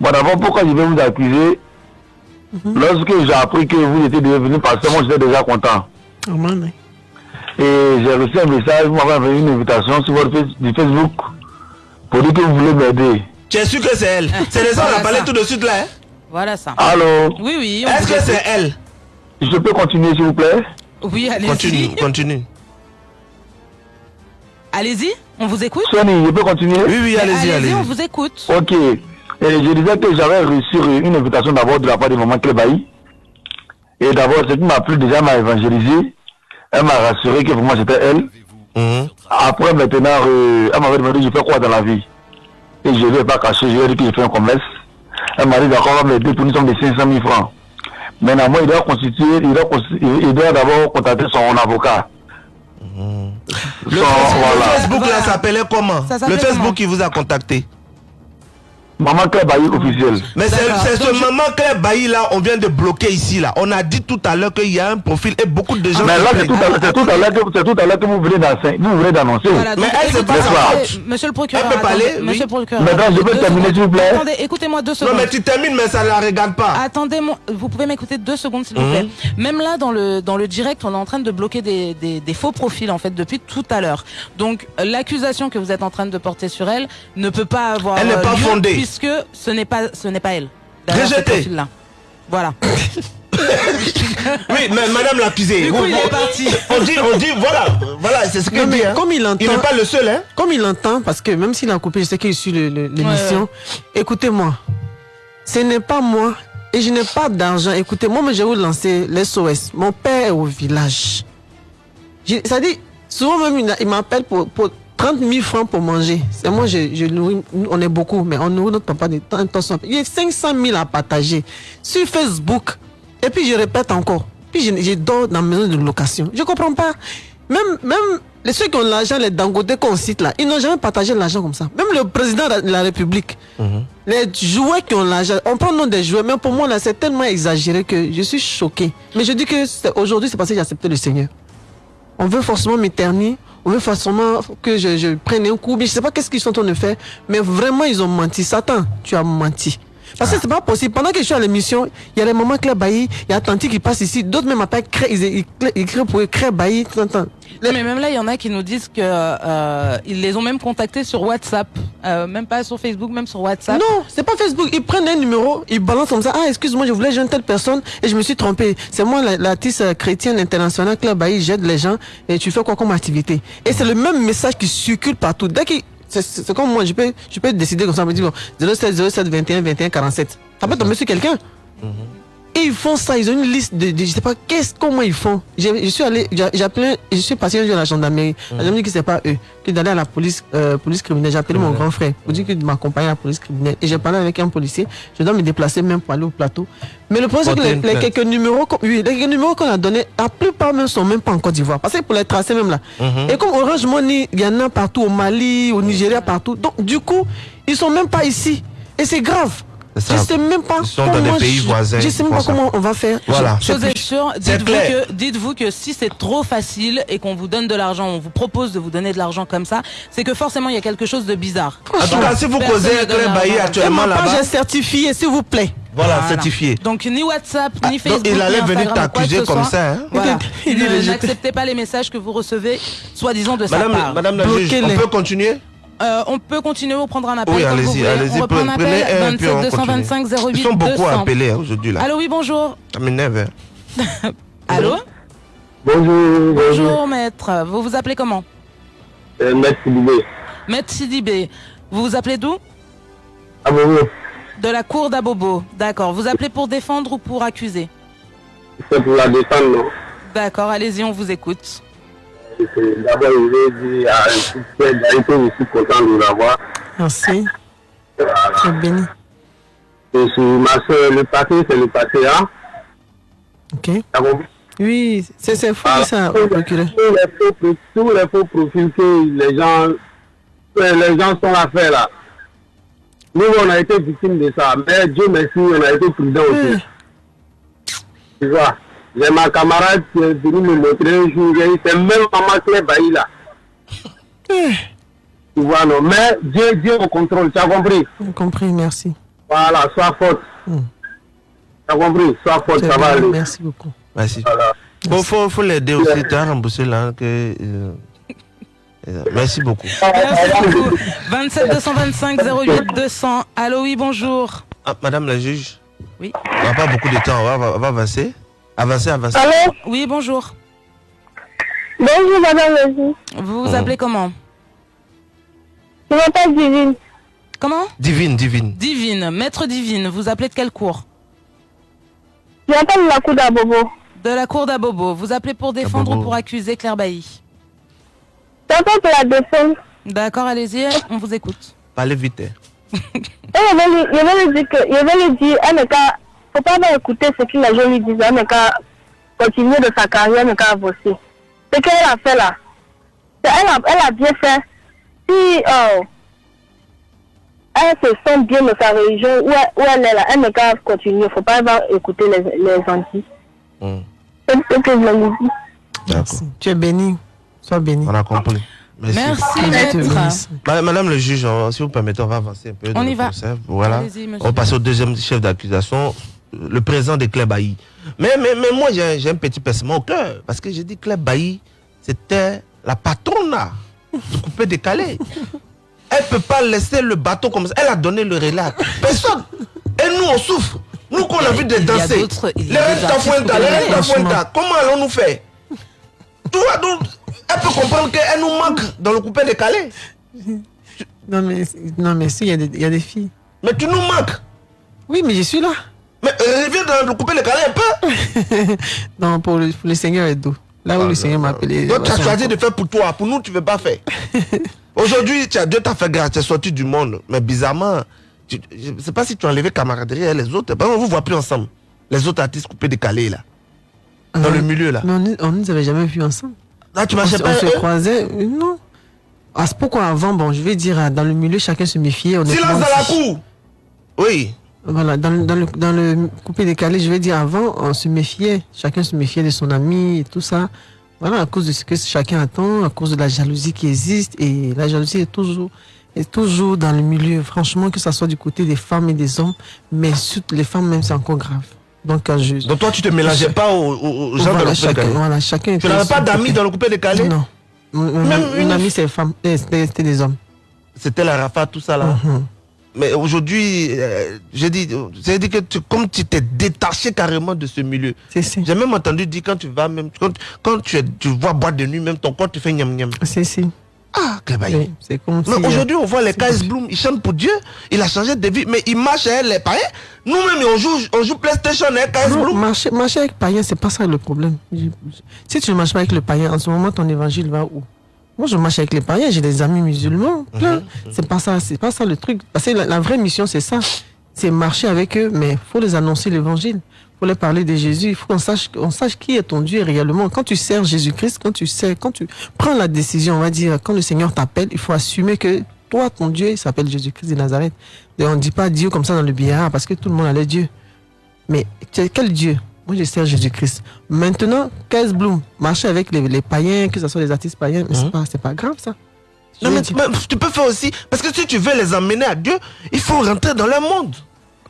Bon, d'abord, pourquoi je vais vous accuser? Lorsque j'ai appris que vous étiez devenu pasteur, moi j'étais déjà content. Amen. Et j'ai reçu un message, vous m'avez envoyé une invitation sur votre face- du Facebook pour dire que vous voulez m'aider. Tu es sûr que c'est elle? C'est les on a parlé tout de suite là. hein? Voilà ça. Allô? Oui, oui. Est-ce que c'est elle? Je peux continuer, s'il vous plaît? Oui, allez-y. Continue, continue. Allez-y, on vous écoute? Sonny, je peux continuer? Oui, oui, allez-y, allez-y. on vous écoute. Ok. Et je disais que j'avais reçu une invitation d'abord de la part de maman Clébaï. Et d'abord, ce qui m'a plu déjà, elle m'a évangélisé. Elle m'a rassuré que pour moi c'était elle. Mhm. Après, maintenant, euh, elle m'avait demandé je fais quoi dans la vie? Et je ne ai pas caché, je lui ai dit que je fais un commerce. Elle m'a dit d'accord, va m'aider pour une somme de 500 000 francs. Maintenant, moi, il doit constituer, il doit, il doit d'abord contacter son avocat. Le Son- Facebook, le voilà. Facebook, là s'appelait comment? Ça Le Facebook comment? qui vous a contacté? Maman Clébaï officielle. Mais c'est ce je- maman Claire Bailly là, on vient de bloquer ici là. On a dit tout à l'heure qu'il y a un profil et beaucoup de gens. Mais là, c'est tout à l'heure- que, c'est tout à l'heure que vous venez d'annoncer. Vous venez d'annoncer. Voilà, Mais elle, c'est pas. Monsieur le procureur. Elle peut parler, attendez, oui. Monsieur le procureur. Madame, je peux terminer, s'il vous plaît Attendez, écoutez-moi deux Non secondes. mais tu termines mais ça la regarde pas. Attendez, mon- vous pouvez m'écouter deux secondes s'il vous Mhm. plaît. Même là, dans le dans le direct, on est en train de bloquer des, des, des faux profils en fait depuis tout à l'heure. Donc l'accusation que vous êtes en train de porter sur elle ne peut pas avoir Elle n'est pas lieu fondée. puisque ce n'est pas ce n'est pas elle? Rejetée. Voilà. Oui, mais madame l'accusée. Du coup, vous- il vous- est parti. On dit, on dit, voilà, voilà, c'est ce mais dit. hein. comme il entend, Il n'est pas le seul, hein. comme il entend, parce que même s'il a coupé, je sais qu'il suit l'émission. Écoutez-moi, ce n'est pas moi et je n'ai pas d'argent. Écoutez, moi, mais je vais vous lancer l'SOS. Mon père est au village. Je- Ça dit, souvent même, il, m'appelle pour, pour 30 000 francs pour manger. C'est moi, je, je on est beaucoup, mais on nourrit notre papa de temps en temps. Il y a 500 000 à partager sur Facebook. Et puis je répète encore. Puis je, je dors dans la maison de location. Je comprends pas. Même, même les ceux qui ont l'argent, les dangotés qu'on cite là, ils n'ont jamais partagé l'argent comme ça. Même le président de la République, les joueurs qui ont l'argent, on prend le nom des joueurs, mais pour moi là, c'est tellement exagéré que je suis choqué. Mais je dis que aujourd'hui, c'est parce que j'ai accepté le Seigneur. On veut forcément m'éterniser, on veut forcément que je, je prenne un coup, je sais pas qu'est-ce qu'ils sont en train de faire, mais vraiment ils ont menti. Satan, tu as menti. Parce que c'est pas possible. Pendant que je suis à l'émission, il y a des moments Claire Bailly, il y a Tanti qui passe ici, d'autres même appellent ils, ils, ils crient pour Cré Bailly, tout le temps. Non, mais même là, il y en a qui nous disent que euh, ils les ont même contactés sur WhatsApp, euh, même pas sur Facebook, même sur WhatsApp. Non, c'est pas Facebook. Ils prennent un numéro, ils balancent comme ça. Ah, excuse-moi, je voulais joindre telle personne et je me suis trompé. C'est moi, la- l'artiste euh, chrétienne internationale, Claire Bailly, j'aide les gens et tu fais quoi comme activité? Et c'est le même message qui circule partout. Dès qu'il c'est- comme moi, je peux, je peux décider comme ça, me dire bon, 07 07 21 21 47. Ça peut tomber sur quelqu'un. Et ils font ça, ils ont une liste de, de- je sais pas qu'est-ce comment ils font? Je suis allé, j'ai appelé, je suis passé un jour à la gendarmerie. La gendarmerie dit que c'est pas eux, que d'aller à la police, euh, police criminelle. J'ai appelé mon grand frère pour dire qu'il m'accompagne à la police criminelle. Et j'ai parlé avec un policier. Je dois me déplacer même pour aller au plateau. Mais le problème c'est que les, quelques numéros, qu'on- oui, les quelques numéros qu'on a donnés, la plupart même sont même pas en Côte d'Ivoire. Parce que pour les tracer même là. Mhm. Et comme Orange Money, il y en a partout au Mali, au Nigeria, partout. Donc du coup, ils sont même pas ici. Et c'est grave. Je sais même pas Ils sont dans comment des pays je- voisins, Je sais même pas ça. comment on va faire. Voilà. Chose est sûre, dites-vous que, si c'est trop facile et qu'on vous donne de l'argent, on vous propose de vous donner de l'argent comme ça, c'est que forcément il y a quelque chose de bizarre. En tout cas, si vous causez ne avec l'argent. actuellement là-bas, est certifiée, s'il vous plaît. voilà, certifié. Donc ni WhatsApp, ni donc, Facebook, il allait ni venir t'accuser comme soit. ça, hein. Voilà. Ne- les. N'acceptez pas les messages que vous recevez, soi-disant de sa Madame, part. Madame la juge, on peut continuer? Euh, on peut continuer ou prendre un appel Oui, allez-y, allez-y. On reprend un Prenez appel un, puis on 27 continue. 225 08 Ils sont beaucoup 200. appelés hein, aujourd'hui là. Allô, oui, bonjour. Ça m'énerve. hein. Allô Bonjour, Bonjour, maître. Vous vous appelez comment? Euh, Maître Sidibé. Maître Sidibé. Vous vous appelez d'où? Bon, oui. De la cour d'Abobo. D'accord. Vous appelez pour défendre ou pour accuser? C'est pour la défendre, non? D'accord, allez-y, on vous écoute. D'abord, je vais dire à je suis content de l'avoir. Merci. C'est béni. Et sur ma soeur, le passé, c'est le passé, hein Ok. Oui, c'est fou Ah, ça, tous les- procureur. tous les faux profils que les gens, les gens sont à faire là. Nous, on a été victimes de ça. Mais Dieu merci, on a été prudents aussi. Tu vois, j'ai ma camarade qui est venue me montrer un jour, j'ai dit, c'est même maman Claire Bailly là. Tu vois, non. Mais Dieu, Dieu au contrôle, tu as compris? J'ai compris, merci. Voilà, sois forte. Hmm. Tu as compris? Sois forte, C'est ça va aller. Merci beaucoup. Merci. Voilà. Bon, faut, faut l'aider aussi. Tu as remboursé là. Que, euh, euh, merci beaucoup. Merci beaucoup. 27 225 08 200. Allô, oui, bonjour. Ah, Madame la juge, Oui. on n'a pas beaucoup de temps. On va, on va avancer. Avancer, avancer. Allô Oui, bonjour. Bonjour, madame. Vous vous appelez comment Je m'appelle Divine. Comment Divine, divine. Divine, maître divine. Vous appelez de quelle cour Je m'appelle la cour d'Abobo. De la cour d'Abobo. Vous appelez pour défendre Abobo. ou pour accuser Claire Bailly Je m'appelle pour la défense. D'accord, allez-y, on vous écoute. Parlez vite. je vais lui, dire que, je vais lui dire, faut pas avoir écouté ce que les gens lui disent, elle ne qu'à continuer de sa carrière, elle ne qu'à avancer. Ce qu'elle a fait là, elle a, elle a bien fait. Si, euh, elle se sent bien dans sa religion, où elle, où elle est là, elle ne qu'à continuer, faut pas avoir écouté les, les gentils. Hmm, C'est ce que je lui dis. D'accord. Tu es béni. Sois béni. On a compris. Merci. Merci, Madame le juge, on- si vous permettez, on va avancer un peu. On y va. Voilà. On va passer au deuxième chef d'accusation, le président de Claire Bailly. Mais, mais, mais moi, j'ai j'ai un petit pincement au cœur. Parce que j'ai dit Claire Bailly, c'était la patronne là, du coupé décalé. Elle peut pas laisser le bateau comme ça. Elle a donné le relais à personne. Et nous, on souffre. Nous, qu'on a vu a danser. Les artistes d'Afuenta, les décalés. d'Afuenta, comment allons-nous faire? Tu vois, donc, elle peut comprendre qu'elle nous manque dans le coupé décalé. Non, mais, non, mais si, il y, a des- il y a des filles. Mais tu nous manques. Oui, mais je suis là. Mais euh, reviens dans le coupé décalé un peu. non, pour le, pour le Seigneur est d'eau. Là où le Seigneur m'a appelé. Toi, tu as choisi de faire pour toi. Pour nous, tu ne veux pas faire. Aujourd'hui, tu Dieu t'a fait grâce, tu es sorti du monde. Mais bizarrement, tu- je ne sais pas si tu as enlevé camaraderie et les autres. Par exemple, on ne vous voit plus ensemble. Les autres artistes coupés décalés, là. Dans Euh, le milieu, là. Mais on ne on nous avait jamais vus ensemble. Là, tu on, marchais se- pas. on se croisait. euh, Non. Ah, c'est pourquoi avant, bon, je vais dire, euh, dans le milieu, chacun se méfiait. Silence dans la cour. Oui. Voilà, dans, le- dans, le, dans le coupé décalé, je vais dire avant, on se méfiait. Chacun se méfiait de son ami et tout ça. Voilà, à cause de ce que chacun attend, à cause de la jalousie qui existe. Et la jalousie est toujours Et toujours dans le milieu, franchement, que ce soit du côté des femmes et des hommes, mais surtout les femmes même, c'est encore grave. Donc, je... Donc toi, tu te mélangeais pas aux, aux- gens Voilà, dans le coupé chacun, décalé voilà, chacun Tu n'avais pas d'amis dans le coupé décalé Non. Même Même une- amie, c'est femme, eh, c'était des hommes. C'était la Rafa, tout ça là. Mhm. Mais aujourd'hui, euh, j'ai dit, dit que tu, comme tu t'es détaché carrément de ce milieu. J'ai même entendu dire quand tu vas même, quand, quand tu, es- tu vois boîte de nuit, même ton corps te fait niam niam. C'est si. Ah. Oui, c'est comme Mais si, euh, aujourd'hui, on voit les KS Bloom, ils chantent pour Dieu, il a changé de vie, mais il marche avec les païens. Nous-mêmes, on joue, on joue PlayStation avec Non, Bloom. marcher, marcher avec païen, c'est pas ça le problème. Si tu ne marches pas avec le païen, en ce moment, ton évangile va où? Moi, je marche avec les païens, j'ai des amis musulmans, plein. C'est pas ça, c'est pas ça le truc. Parce que la, la vraie mission, c'est ça. C'est marcher avec eux, mais faut les annoncer l'évangile. faut leur parler de Jésus. Il faut qu'on sache, sache qui est ton Dieu réellement. Quand tu sers Jésus-Christ, quand tu sais, quand tu prends la décision, on va dire, quand le Seigneur t'appelle, il faut assumer que toi, ton Dieu, il s'appelle Jésus-Christ de Nazareth. Et on ne dit pas Dieu comme ça dans le billard parce que tout le monde a les dieux. Mais quel Dieu? Moi, je sers Jésus-Christ. Maintenant, 15 Bloom, marcher avec les, les païens, que ce soit les artistes païens, mais c'est pas, c'est pas grave ça. Non, mais tu peux faire aussi, parce que si tu veux les emmener à Dieu, il faut rentrer dans leur monde.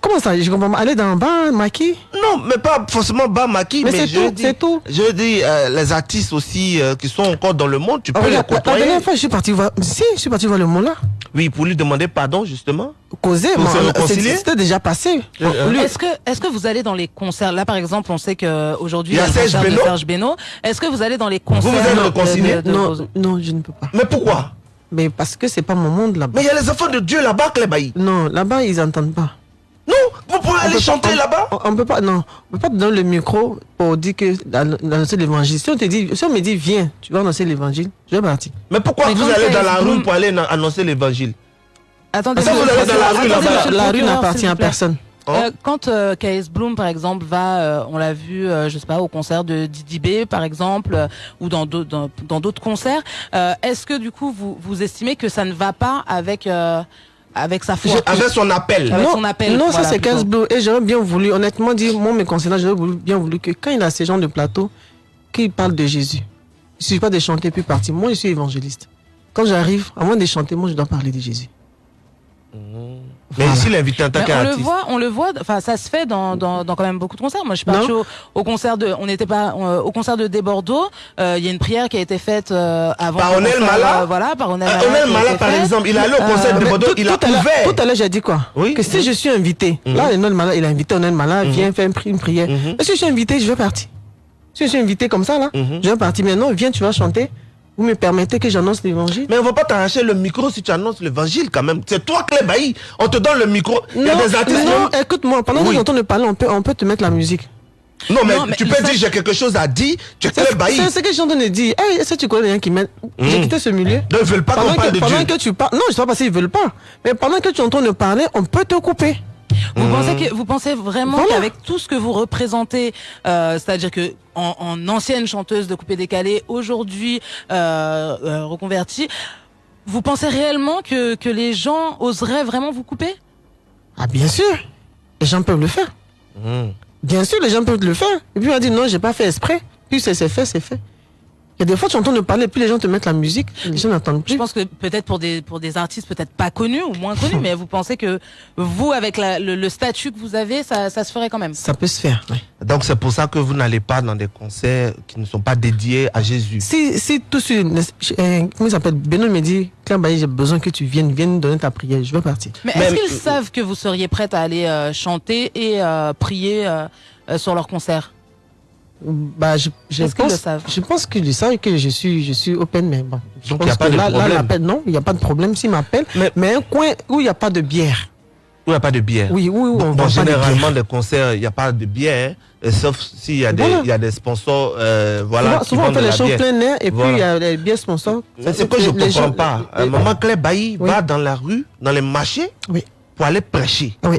Comment ça Je comprends pas. Aller dans un bar, maquis Non, mais pas forcément bas maquis, Mais mais, c'est tout, dis, c'est tout. Je dis, euh, les artistes aussi euh, qui sont encore dans le monde, tu Ah, peux les regarde, la, côtoyer. dernière fois, je suis parti voir. Si, je suis parti voir le mot là. Oui, pour lui demander pardon, justement. Causer, Pour moi, se c'est- réconcilier c'était déjà passé. Euh, Est-ce que, est-ce que vous allez dans les concerts? Là, par exemple, on sait qu'aujourd'hui, Il y a Serge Beno. Serge Beno. Est-ce que vous allez dans les concerts vous réconciliés de- de- non, non, je ne peux pas. Mais pourquoi? Mais parce que c'est pas mon monde là-bas. Mais il y a les enfants de Dieu là-bas, Clébaï. Non, là-bas, ils n'entendent pas. Non, vous pouvez On aller peut pas- chanter là-bas on, on peut pas, non, on peut pas te donner le micro pour dire que d'annoncer l'évangile. Si on te dit, si on me dit, viens, tu vas annoncer l'évangile, je vais partir. Mais pourquoi Mais vous allez dans la rue pour aller annoncer l'évangile? Attendez, Ça, vous allez dans la rue, là-bas. La rue n'appartient à personne. Euh, quand euh, KS Bloom, par exemple, va, euh, on l'a vu, euh, je sais pas, au concert de Didi B, par exemple, euh, ou dans d'autres dans, dans d'autres concerts, euh, est-ce que du coup vous vous estimez que ça ne va pas avec euh, avec sa foi, Avec son appel. Avec non, son appel, non voilà, ça c'est plutôt. 15 Blue. Et j'aurais bien voulu, honnêtement dire, moi, mes concernant, j'aurais bien voulu que quand il a ces gens de plateau, qu'il parle de Jésus. Il ne suffit pas de chanter puis partir. Moi, je suis évangéliste. Quand j'arrive, avant de chanter, moi, je dois parler de Jésus. Mais ici, l'invité en tant Mais on le qu'artiste. voit, on le voit. Enfin, ça se fait dans, dans, dans quand même beaucoup de concerts. Moi, je suis partie au, au concert de, on n'était pas euh, au concert de Des Bordeaux. euh, Il y a une prière qui a été faite euh, avant. Par Onel Mala euh, Voilà, par Onel Ah, Mala. Onel Mala, par faite. exemple, il est allé au concert de Bordeaux, tout, il a tout à l'heure- ouvert. Tout à l'heure, j'ai dit quoi? Oui. Que si je suis invité, Mhm. là, Onel Mala, il a invité Onel Mala, Mhm. viens faire une, pri- une prière. Mhm. Si je suis invité, je vais partir. Si je suis invité comme ça, là, je vais partir. Mais non, viens, tu vas chanter. Vous me permettez que j'annonce l'évangile Mais on va pas t'arracher le micro si tu annonces l'évangile quand même. C'est toi, Clébaï. On te donne le micro. Il y a Non, des artistes. non, même- écoute-moi, pendant que j'entends de parler, on peut, on peut te mettre la musique. Non, mais, Non, mais tu peux dire j'ai quelque chose à dire. Tu es Clébaï. c'est ce que je suis en train de dire. Hey, est-ce que tu connais gens qui mettent. J'ai Mhm. quitté ce milieu? Donc, ils veulent pas qu'on pendant parle que, de pendant Dieu. que tu parles. Non, je sais pas parce qu'ils veulent pas. Mais pendant que tu es en train de parler, on peut te couper. Vous Mhm. pensez que vous pensez vraiment Voilà. qu'avec tout ce que vous représentez, euh, c'est-à-dire que en, en ancienne chanteuse de coupé décalé, aujourd'hui euh, euh, reconvertie, vous pensez réellement que que les gens oseraient vraiment vous couper? Ah, bien sûr. Les gens peuvent le faire. Mhm. Bien sûr, les gens peuvent le faire. Et puis on dire non, j'ai pas fait exprès. Puis c'est c'est fait, c'est fait. A des fois, tu entends de parler, puis les gens te mettent la musique, les gens n'entendent Je plus. pense que peut-être pour des pour des artistes peut-être pas connus ou moins connus, mais vous pensez que vous avec la- le, le statut que vous avez, ça, ça se ferait quand même? Ça peut se faire. ouais. Donc, c'est pour ça que vous n'allez pas dans des concerts qui ne sont pas dédiés à Jésus. Si, si tout sur. euh, comment il s'appelle? Benoît me dit Claire Bailly, j'ai besoin que tu viennes, viennes donner ta prière. Je vais partir. Mais Mais- est-ce qu'ils savent que vous seriez prête à aller euh, chanter et euh, prier euh, euh, sur leur concert? Bah, je, je qu'ils pense, le savent? Je pense qu'ils savent que je suis, je suis open, mais bon. Je Donc, il y a pense pas que de là, là, problème. l'appel, non, il n'y a pas de problème s'ils m'appellent. Mais- Mais, un coin où il n'y a pas de bière. Où il n'y a pas de bière. Oui, oui, oui, Bon, généralement, des concerts, il n'y a pas de bière, hein, et sauf s'il y, a des- Voilà. il y a des sponsors euh, voilà, souvent, qui souvent on fait les bière. plein air et Voilà. puis il y a les bières sponsors. C'est ce que je ne Les comprends gens- pas. les- Un moment, Claire Bailly Oui. va dans la rue, dans les marchés, Oui. pour aller prêcher. Oui.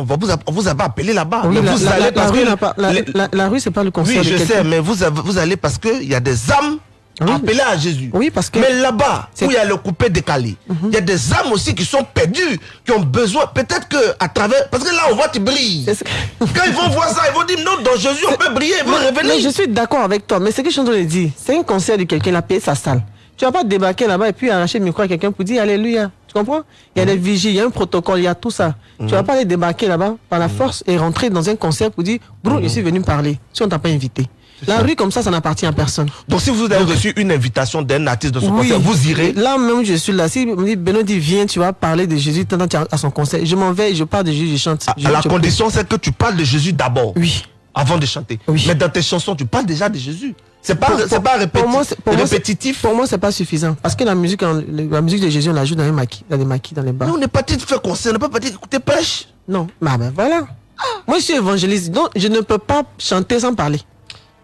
On va vous, a- on vous a pas appelé là-bas. Oui, la, vous la- allez la- parce rue que pas- la, les- la- la rue, c'est pas le concert Oui, je sais, mais vous, avez- vous allez parce qu'il y a des âmes Oui. appelées à Jésus. Oui, parce que. Mais là-bas, où il y a le coupé décalé, il y a des âmes aussi qui sont perdues, qui ont besoin, peut-être que à travers. Parce que là, on voit, tu brilles. Quand ils vont voir ça, ils vont dire non, dans Jésus, on peut briller, ils vont revenir. mais je suis d'accord avec toi, mais ce que je suis en train de dire, c'est un concert de quelqu'un, il a payé sa salle. Tu vas pas débarquer là-bas et puis arracher le micro à quelqu'un pour dire Alléluia. Tu comprends? Il y a des vigiles, il y a un protocole, il y a tout ça. Tu vas pas aller débarquer là-bas par la force et rentrer dans un concert pour dire Bro, je suis venu parler. Si on t'a pas invité. La rue comme ça, ça n'appartient à personne. Donc si vous avez reçu une invitation d'un artiste de son concert, vous irez Là même, je suis là. Si me dit Benoît dit viens, tu vas parler de Jésus à son concert. Je m'en vais, je parle de Jésus, je chante. À, Je- à la je- condition, c'est que tu parles de Jésus d'abord. Oui. Avant de chanter. Mais dans tes chansons, tu parles déjà de Jésus. C'est pas, Pour- c'est pas répéti- pour moi, répétitif. Pour moi, c'est pas suffisant. Parce que la musique, la musique de Jésus, on la joue dans les maquis, dans les maquis, dans les bars. Nous, on n'est pas de faire concert, on n'est pas parti d'écouter pêche. Non, bah ben voilà. Moi, je suis évangéliste, donc je ne peux pas chanter sans parler.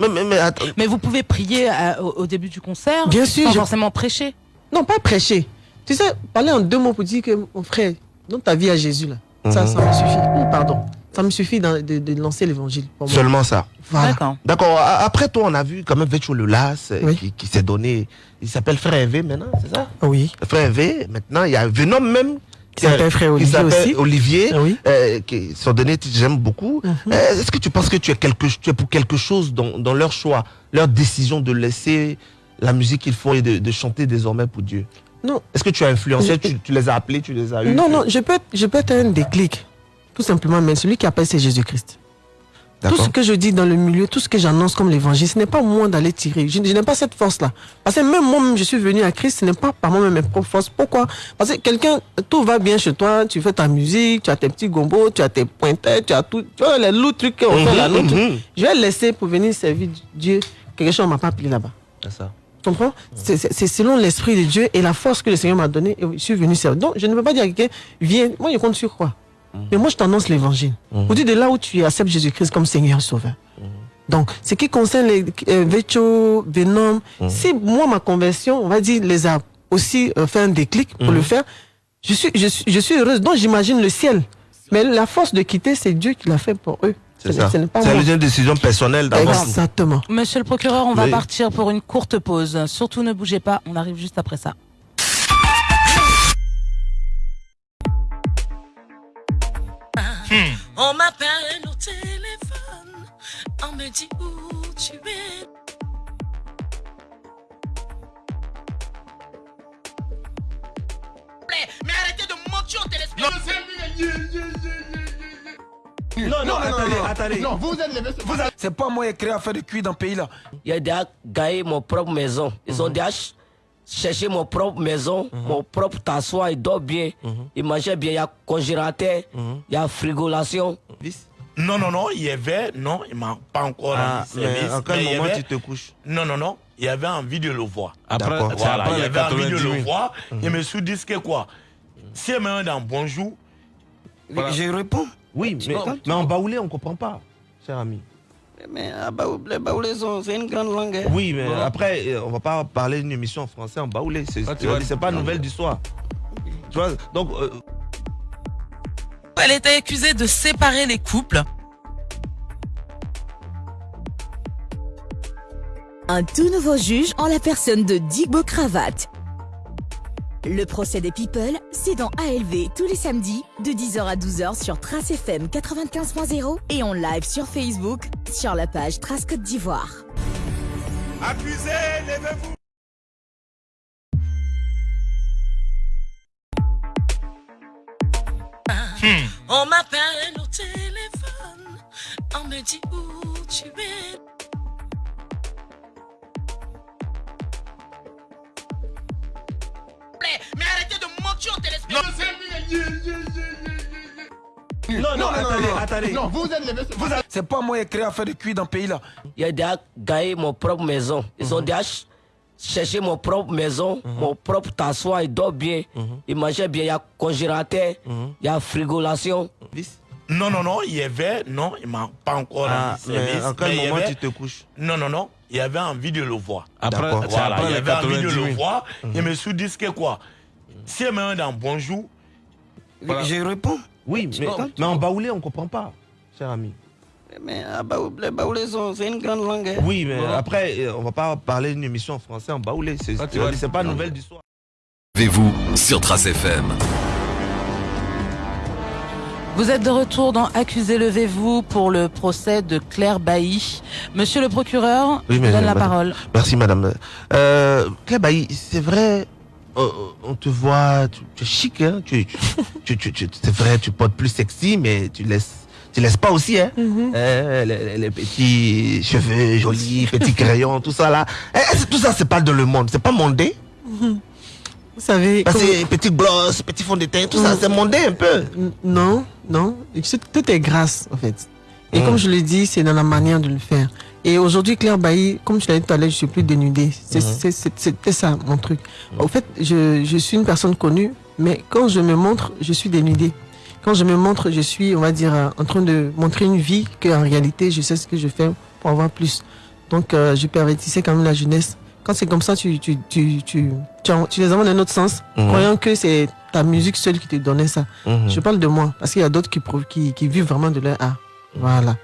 Mais, mais, mais attends. Mais vous pouvez prier à- au, au début du concert Bien sûr, Sans je- forcément prêcher. Non, pas prêcher. Tu sais, parler en deux mots pour dire que mon frère, donne ta vie à Jésus, là. Ça, Mhm. ça me suffit. Oui, pardon. Ça me suffit de, de lancer l'évangile. Seulement ça. Voilà. D'accord. D'accord. Après toi, on a vu quand même Vetcho Lelas euh, Oui. qui, qui s'est donné. Il s'appelle Frère Hervé maintenant, c'est ça? Oui. Frère Hervé. Maintenant, il y a Venom même. Qui s'appelle Frère Olivier aussi. Olivier. Oui. euh, qui sont donnés, j'aime beaucoup. Mhm. Euh, Est-ce que tu penses que tu es, quelque, tu es pour quelque chose dans, dans leur choix, leur décision de laisser la musique qu'ils font et de, de chanter désormais pour Dieu? Non. Est-ce que tu as influencé, Je- tu, tu les as appelés, tu les as eu Non, non, je peux, je peux être un déclic. Tout simplement, mais celui qui appelle, c'est Jésus-Christ. Tout ce que je dis dans le milieu, tout ce que j'annonce comme l'évangile, ce n'est pas moi d'aller tirer. Je, je n'ai pas cette force-là. Parce que même moi-même, je suis venu à Christ, ce n'est pas par moi-même mes propres forces. Pourquoi? Parce que quelqu'un, tout va bien chez toi, tu fais ta musique, tu as tes petits gombos, tu as tes pointeurs, tu as tout. Tu vois, les loups trucs qu'on fait là, Mhm, mhm. Je vais laisser pour venir servir Dieu. Quelque chose ne m'a pas appelé là-bas. C'est ça. Tu comprends C'est- selon l'esprit de Dieu et la force que le Seigneur m'a donnée. Et je suis venu servir. Donc, je ne peux pas dire à quelqu'un, viens. Moi, je compte sur quoi? Mais moi, je t'annonce l'évangile. Vous dites de là où tu acceptes Jésus-Christ comme Seigneur et Sauveur. Donc, ce qui concerne les euh, Vecho, Venom, si moi, ma conversion, on va dire, les a aussi euh, fait un déclic pour le faire, je suis, je, suis, je suis heureuse. Donc, j'imagine le ciel. Mais la force de quitter, c'est Dieu qui l'a fait pour eux. C'est une décision personnelle d'abord. Exactement. Monsieur le procureur, on va Oui. partir pour une courte pause. Surtout ne bougez pas, on arrive juste après ça. On m'appelle au téléphone, on me dit où tu es. Mais arrêtez de mentir au téléspectateur. Non, non, attendez, attendez. Non, vous êtes les vous êtes- C'est pas moi qui ai créé à faire de cuir dans le pays là. Il a déjà gagné mon propre maison. Ils ont déjà ch- cherché mon propre maison, mon propre tassoir, il dort bien, il mangeait bien, il y a congélateur, il y a frigolation. Non, non, non, il y avait, non, il m'a pas encore Ah, rendu service. mais en quel mais moment avait- tu te couches Non, non, non, il y avait envie de le voir. Après- voilà, il y avait envie de 90 le 000. voir. Mhm. Et me suis dit que quoi? Si elle me dans bonjour, Voilà. Je réponds. Oui, mais, mais en baoulé, on ne comprend pas, cher ami. Mais ah, baou- les baoulés sont- c'est une grande langue. hein. Oui, mais Voilà. après, euh, on va pas parler d'une émission en français en baoulé. C'est Ah, pas nouvelle du soir. Tu vois, donc. euh, Elle était accusée de séparer les couples. Un tout nouveau juge en la personne de Digbo Cravate. Le procès des People, c'est dans ALV tous les samedis de 10h à 12h sur Trace FM 95.0 et en live sur Facebook sur la page Trace Côte d'Ivoire. levez-vous. On m'appelle au téléphone, on me dit où tu es. Mais arrêtez de mentir au téléspectateur. Non, non, attendez, attendez. Non, vous êtes les vous êtes- C'est pas moi qui ai créé à faire de cuir dans le pays là. Il a déjà gagné mon propre maison. Ils ont déjà ch- cherché mon propre maison, mon propre tassoir, il dort bien, il mangeait bien, il y a congélateur, il y a frigolation. Non, non, non, il y avait, non, il m'a pas encore Ah, rendu mais service. en quel mais moment avait- tu te couches Non, non, non, il y avait envie de le voir. Après- voilà, après il y avait envie de 90 le 000. voir. Mhm. Et me suis dit que quoi Si elle me dans bonjour, Je réponds. Oui, mais, mais en baoulé, on ne comprend pas, cher ami. Mais ah, baou- les baoulés c'est une grande langue. hein. Oui, mais Voilà. après, euh, on va pas parler d'une émission en français en baoulé. C'est c'est pas nouvelle du soir. Avez-vous sur Trace FM Vous êtes de retour dans Accusé levez-vous pour le procès de Claire Bailly. Monsieur le procureur, Oui, je vous donne la madame- parole. Merci, madame. Euh, Claire Bailly, c'est vrai, euh, on te voit, tu, tu es chic, hein, tu, tu, c'est vrai, tu portes plus sexy, mais tu laisses, tu laisses pas aussi, hein. Euh, les, les petits cheveux jolis, petits crayons, tout ça là. Eh, eh, c'est- tout ça, c'est pas de le monde, c'est pas mondé. Vous savez. Parce que petit gloss, petit fond de teint, tout ça, Mm. c'est mondé un peu. Non, non. Tout est grâce, en fait. Et Mm. comme je l'ai dit, c'est dans la manière de le faire. Et aujourd'hui, Claire Bailly, comme je l'ai dit tout à l'heure, je suis plus dénudée. C'était ça, mon truc. Au fait, je, je suis une personne connue, mais quand je me montre, je suis dénudée. Quand je me montre, je suis, on va dire, euh, en train de montrer une vie qu'en réalité, je sais ce que je fais pour avoir plus. Donc, euh, je pervertissais quand même la jeunesse. Quand c'est comme ça, tu, tu, tu, tu, tu, les amènes dans un autre sens, Mhm. croyant que c'est ta musique seule qui te donnait ça. Mhm. Je parle de moi, parce qu'il y a d'autres qui, qui, qui vivent vraiment de leur art. Voilà.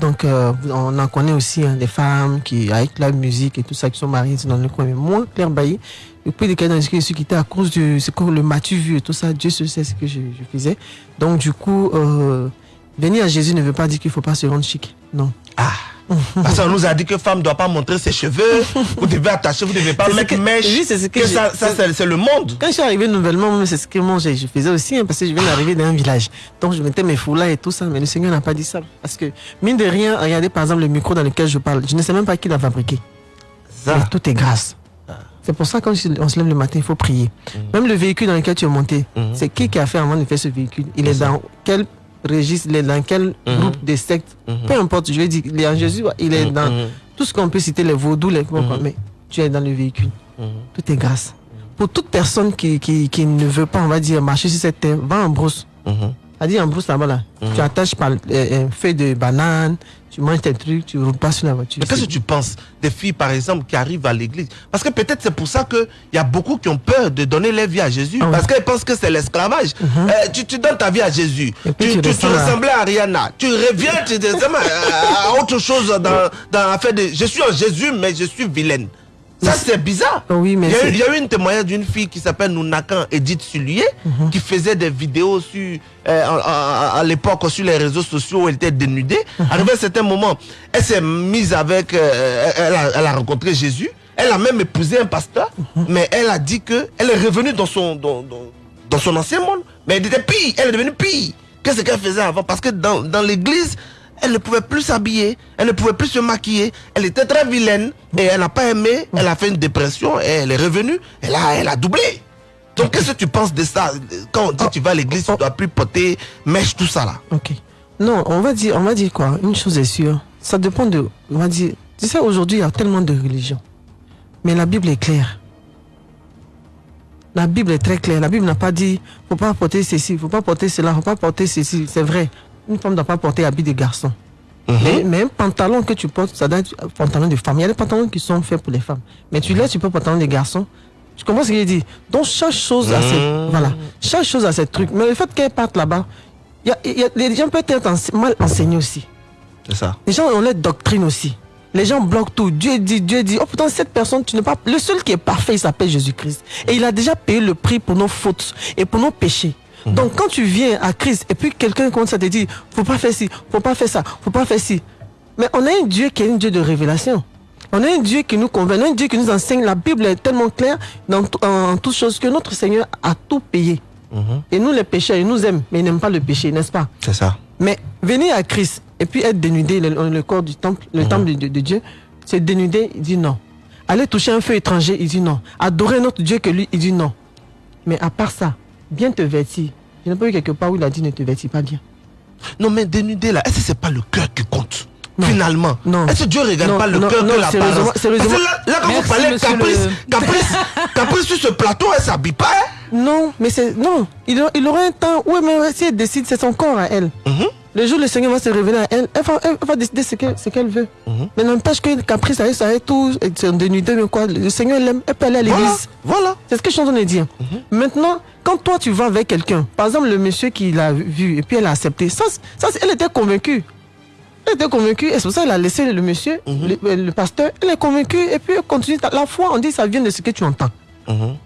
Donc, euh, on en connaît aussi hein, des femmes qui, avec la musique et tout ça, qui sont mariées dans le coin. Mais moi, Claire Bailly, depuis les cas dans lesquels je suis quitté à cause de c'est le matu vu et tout ça, Dieu sait ce que je, je faisais. Donc, du coup, euh, venir à Jésus ne veut pas dire qu'il ne faut pas se rendre chic. Non. Parce qu'on nous a dit que femme ne doit pas montrer ses cheveux, vous devez attacher, vous ne devez pas mettre que- mèche. oui, c'est ce que que ça, ça, c'est le monde. Quand je suis arrivé nouvellement, c'est ce que moi, je je faisais aussi, hein, parce que je viens d'arriver dans un village. Donc, je mettais mes foulards et tout ça, mais le Seigneur n'a pas dit ça. Parce que, mine de rien, regardez par exemple le micro dans lequel je parle. Je ne sais même pas qui l'a fabriqué. Mais tout est grâce. C'est pour ça, quand on se lève le matin, il faut prier. Même le véhicule dans lequel tu es monté, c'est qui qui a fait avant de faire ce véhicule? Il est dans quel registre, il est dans quel groupe de sectes. Peu importe, je vais dire, il est en Jésus, il est dans tout ce qu'on peut citer, les vaudous, les mais tu es dans le véhicule. Tout est grâce. Pour toute personne qui, qui, qui ne veut pas, on va dire, marcher sur cette terre, va en brousse. Dit en brousse là-bas, là. tu attaches par euh, un feuille de banane, tu manges tes trucs, tu pas sur la voiture. Mais qu'est-ce que tu penses des filles, par exemple, qui arrivent à l'église? Parce que peut-être c'est pour ça qu'il y a beaucoup qui ont peur de donner leur vie à Jésus. Ah Parce qu'elles pensent que c'est l'esclavage. Euh, tu, tu donnes ta vie à Jésus. Tu, tu tu- ressembles à- ressemblais à Ariana. Tu reviens tu te à autre chose dans, dans l'affaire de... Je suis en Jésus, mais je suis vilaine. Ça, c'est bizarre. Oui, mais il, y a eu, une témoignage d'une fille qui s'appelle Nounakan Edith Sulier, Mhm. qui faisait des vidéos sur, euh, à, à- à l'époque sur les réseaux sociaux où elle était dénudée. Mhm. Arrivé à un certain moment, elle s'est mise avec, euh, elle, a, elle a rencontré Jésus. Elle a même épousé un pasteur, Mhm. mais elle a dit que elle est revenue dans son, dans, dans- dans son ancien monde. Mais elle était pire, elle est devenue pire que ce qu'elle faisait avant. Parce que dans, dans l'église, elle ne pouvait plus s'habiller, elle ne pouvait plus se maquiller, elle était très vilaine et elle n'a pas aimé, elle a fait une dépression et elle est revenue, elle a, elle a doublé. Donc qu'est-ce que tu penses de ça? Quand on dit tu vas à l'église, tu ne dois plus porter mèche, tout ça là. Ok. Non, on va dire, on va dire quoi? Une chose est sûre. Ça dépend de. On va dire. Tu sais, aujourd'hui, il y a tellement de religions. Mais la Bible est claire. La Bible est très claire. La Bible n'a pas dit faut pas porter ceci, faut pas porter cela, faut pas porter ceci. C'est vrai. Une femme ne doit pas porter habit de garçon. mais, mais un pantalon que tu portes, ça doit être un pantalon de femme. Il y a des pantalons qui sont faits pour les femmes. Mais tu laisses, tu peux pantalon de garçon. Tu comprends ce qu'il dit Donc chaque chose a ses, voilà, chaque chose a ses trucs. Mais le fait qu'elle parte là-bas, y a- y a- les gens peuvent être ense- mal enseignés aussi. C'est ça. Les gens ont leur doctrine aussi. Les gens bloquent tout. Dieu dit, Dieu dit, oh pourtant cette personne, tu n'es pas... Le seul qui est parfait, il s'appelle Jésus-Christ. Et il a déjà payé le prix pour nos fautes et pour nos péchés. Donc quand tu viens à Christ et puis quelqu'un commence à te dire, faut pas faire ci, faut pas faire ça, faut pas faire ci. Mais on a un Dieu qui est un Dieu de révélation. On a un Dieu qui nous convainc, on a un Dieu qui nous enseigne. La Bible est tellement claire dans en, toutes choses que notre Seigneur a tout payé. Et nous, les pécheurs, il nous aime, mais il n'aime pas le péché, n'est-ce pas? C'est ça. mais venir à Christ et puis être dénudé, le, le corps du temple, le temple de, de- de Dieu, c'est dénudé, il dit non. Aller toucher un feu étranger, il dit non. Adorer notre Dieu que lui, il dit non. Mais à part ça, bien te vêtir. Je n'ai pas vu quelque part où il a dit ne te vêtis pas bien. Non, mais dénudé là, est-ce que c'est pas le cœur qui compte? Finalement, Non. est-ce que Dieu regarde Non, pas le cœur non, que la sérieusement. là, là, quand Merci, vous parlez caprice, le- caprice, caprice sur ce plateau, elle s'habille pas. hein? Non, mais c'est. Non, il, aura- il aura un temps. Oui, mais si elle décide, c'est son corps à elle. Mhm. Le jour où le Seigneur va se révéler à elle, elle va, elle va décider ce qu'elle ce veut. Mhm. Mais n'empêche que caprice, ça ça tout, c'est dénudé, mais quoi. Le Seigneur l'aime, elle peut aller à l'église. Voilà. C'est ce que je suis en train de dire. Mhm. Maintenant, quand toi tu vas avec quelqu'un, par exemple le monsieur qui l'a vu et puis elle a accepté, ça, ça elle était convaincue. Elle était convaincue et c'est pour ça qu'elle a laissé le monsieur, Mhm. le, le pasteur, elle est convaincue et puis elle continue. La foi, on dit, ça vient de ce que tu entends. Mhm.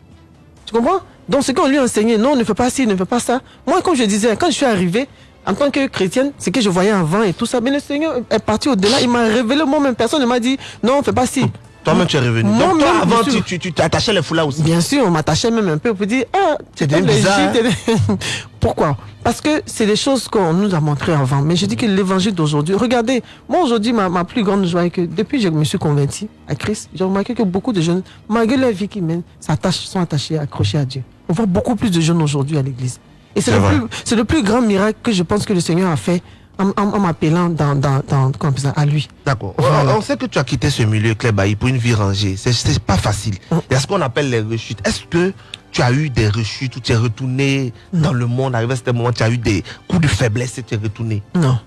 Tu comprends? Donc, ce qu'on lui a enseigné, non, ne fais pas ci, ne fais pas ça. Moi, comme je disais, quand je suis arrivée, en tant que chrétienne, ce que je voyais avant et tout ça, mais le Seigneur est parti au-delà. Il m'a révélé moi-même. Personne ne m'a dit, non, ne fais pas ci. Toi-même, tu es revenu. Moi, Donc, toi, même, avant, tu, t'attachais les foulards aussi. Bien sûr, on m'attachait même un peu pour dire, ah, C'est bizarre, l'Égypte. Pourquoi? Parce que c'est des choses qu'on nous a montrées avant. Mais je dis que l'évangile d'aujourd'hui, regardez, moi aujourd'hui, ma, ma plus grande joie est que depuis que je me suis converti à Christ, j'ai remarqué que beaucoup de jeunes, malgré la vie qu'ils mènent, s'attachent- sont attachés, accrochés à Dieu. On voit beaucoup plus de jeunes aujourd'hui à l'église. Et c'est le, plus- le plus grand miracle que je pense que le Seigneur a fait en, en- en m'appelant dans, dans, dans, ça, à lui. D'accord. On- Voilà. On sait que tu as quitté ce milieu, Claire Bailly, pour une vie rangée. C'est- pas facile. Il y a ce qu'on appelle les rechutes. Est-ce que tu as eu des rechutes où tu es retourné dans le monde, arrivé à ce moment, tu as eu des coups de faiblesse et tu es retourné? Non.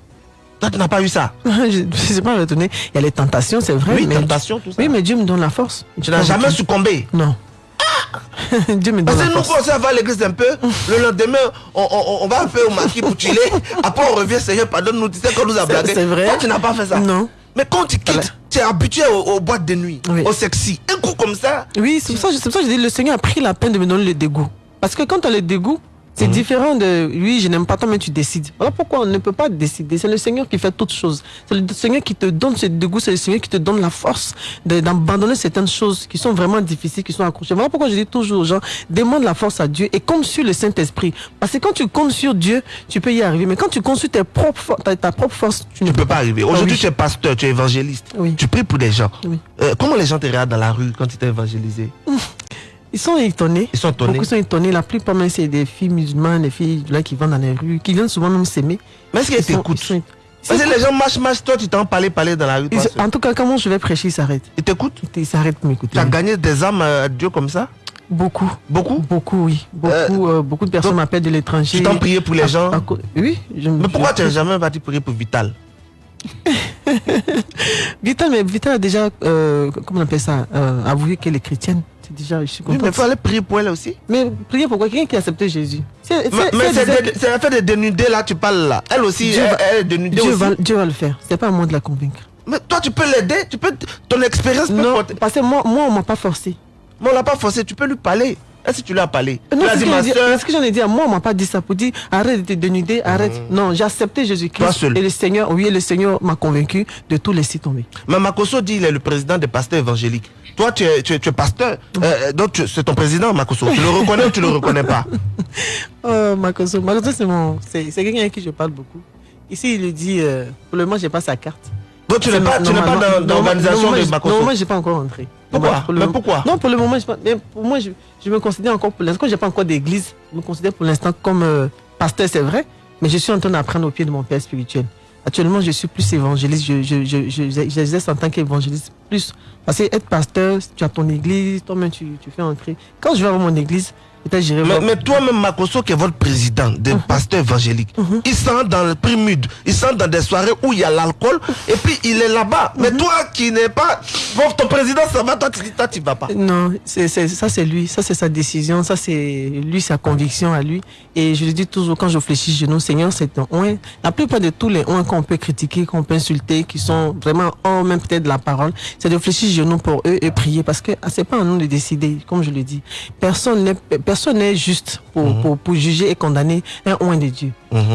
Toi, tu n'as pas eu ça? Je ne sais pas retourner. Il y a les tentations, c'est vrai. Oui, mais, tentations, tout ça. Oui, mais Dieu me donne la force. Tu n'as jamais succombé? Non. Dieu me donne Parce que nous, force. quand on va à l'église un peu, le lendemain, on, on- on va un peu au maquis pour chiller. Après, on revient, Seigneur, pardonne-nous, tu sais qu'on nous a C'est- blagué. c'est vrai. Toi, tu n'as pas fait ça. Non. Mais quand tu quittes, tu es habitué aux, aux boîtes de nuit, au sexy. Un coup comme ça. Oui, c'est pour ça, c'est pour ça que je dis le Seigneur a pris la peine de me donner le dégoût. Parce que quand tu as le dégoût, c'est différent de oui, je n'aime pas toi, mais tu décides. Voilà pourquoi on ne peut pas décider. C'est le Seigneur qui fait toutes choses. C'est le Seigneur qui te donne ce dégoût, c'est le Seigneur qui te donne la force d'abandonner certaines choses qui sont vraiment difficiles, qui sont accrochées. Voilà pourquoi je dis toujours aux gens, demande la force à Dieu et compte sur le Saint-Esprit. Parce que quand tu comptes sur Dieu, tu peux y arriver. Mais quand tu comptes sur tes propres, for- ta, ta propre force, tu ne Tu peux pas arriver. Ah Aujourd'hui, oui. tu es pasteur, tu es évangéliste. Tu pries pour des gens. Euh, comment les gens te regardent dans la rue quand tu t'es évangélisé? Ils sont étonnés. Ils sont étonnés. Beaucoup sont étonnés. La plupart, même, c'est des filles musulmanes, des filles là, qui vont dans les rues, qui viennent souvent même s'aimer. Mais est-ce sont- t'écoutent Parce que les gens marchent, marchent, toi, tu t'en parler, parler dans la rue. ils-. En tout cas, quand moi je vais prêcher, ils s'arrêtent. Ils t'écoutent Ils s'arrêtent pour m'écouter. Tu as gagné des âmes à Dieu comme ça Beaucoup. Beaucoup Beaucoup, oui. Beaucoup, euh, beaucoup de personnes m'appellent de l'étranger. Tu t'en prié pour les À- gens à Oui. je- Mais pourquoi je- tu n'as jamais parti prier pour Vital Vital, mais Vital a déjà, euh, comment on appelle ça, euh, avoué qu'elle est chrétienne. Déjà, je suis Oui, mais il fallait prier pour elle aussi. Mais prier pourquoi Quelqu'un qui a accepté Jésus. C'est- c'est l'affaire de dénudés là, tu parles là. Elle aussi, Dieu elle, est dénudée Dieu aussi. va, Dieu va le faire. C'est pas à moi de la convaincre. Mais toi, tu peux l'aider, tu peux, ton expérience peut Non, porter- parce que moi, moi on m'a pas forcé. Mais on l'a pas forcé, tu peux lui parler. Est-ce que tu lui as parlé? Non, c'est ce que, ce j'en ai dit. à Moi, on m'a pas dit ça pour dire arrête de te dénuder, arrête. Non, j'ai accepté Jésus-Christ. Et le Seigneur, oui, le Seigneur m'a convaincu de tout laisser tomber. Mais Makoso dit il est le président des pasteurs évangéliques. Toi, tu es, tu es, tu es pasteur, euh, donc c'est ton président, Makoso. Tu le reconnais ou tu le reconnais pas Oh, Makoso. Makoso, c'est mon, c'est, c'est quelqu'un avec qui je parle beaucoup. Ici, il lui dit, euh, pour le moment, j'ai pas sa carte. Donc tu n'es pas, tu n'es pas dans, dans l'organisation de je- Makoso Non, moi, j'ai pas encore rentré. Pourquoi pour le Mais moment- pourquoi Non, pour le moment, je, pour moi, je, je me considère encore, pour l'instant, quand j'ai pas encore d'église, je me considère pour l'instant comme euh, pasteur, c'est vrai, mais je suis en train d'apprendre au pied de mon père spirituel. Actuellement, je suis plus évangéliste, je, je, je, je- j'exerce en tant qu'évangéliste Parce que être pasteur, tu as ton église, toi-même, tu, fais entrer. Quand je vais avoir mon église, Mais, toi-même, Makoso, qui est votre président des pasteurs évangéliques, il sent dans le primud, il sent dans des soirées où il y a l'alcool, et puis il est là-bas. Mais toi qui n'es pas. Bon, ton président, ça va, toi, tu dis, tu vas pas. Non, ça c'est lui, ça c'est sa décision, ça c'est lui, sa conviction à lui. Et je le dis toujours quand je fléchis genoux, Seigneur, c'est un oin. La plupart de tous les oins qu'on peut critiquer, qu'on peut insulter, qui sont vraiment hors même peut-être de la parole, c'est de fléchir genoux pour eux et prier parce que ah, c'est pas à nous de décider, comme je le dis. Personne n'est, personne n'est juste pour, pour, pour juger et condamner un oin de Dieu.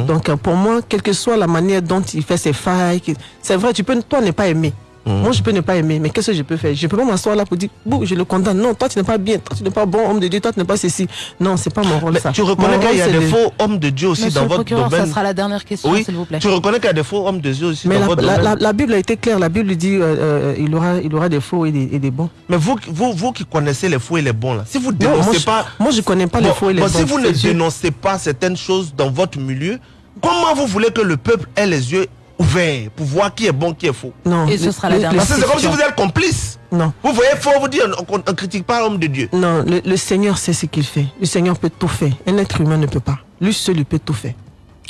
Donc euh, pour moi, quelle que soit la manière dont il fait ses failles, c'est vrai, tu peux, toi, ne pas aimer. Moi, je peux ne pas aimer, mais qu'est-ce que je peux faire? Je peux pas m'asseoir là pour dire, bon, je le condamne. Non, toi, tu n'es pas bien, toi, tu n'es pas bon homme de Dieu, toi, tu n'es pas ceci. Non, c'est pas mon rôle, Mais ça. tu reconnais qu'il y a des faux hommes de Dieu aussi Monsieur dans votre procureur, domaine ça sera la dernière question, Oui, s'il vous plaît. tu reconnais qu'il y a des faux hommes de Dieu aussi Mais dans la, votre la- domaine? la- la Bible a été claire, la Bible dit, euh, euh, il, aura, il aura des faux et des, et des bons. Mais vous, vous, vous qui connaissez les faux et les bons, là, si vous Non, dénoncez moi, je- pas. moi, je connais pas les faux et les bon, bons, Si vous ne dénoncez pas certaines choses dans votre milieu, comment vous voulez que le peuple ait les yeux ouverts pour voir qui est bon, qui est faux Non. Et ce sera la dernière Parce que c'est comme si vous êtes complice. Non. Vous voyez, faux, vous dire, on ne critique pas l'homme de Dieu. Non, le, le Seigneur sait ce qu'il fait. Le Seigneur peut tout faire. Un être humain ne peut pas. Lui seul, il peut tout faire.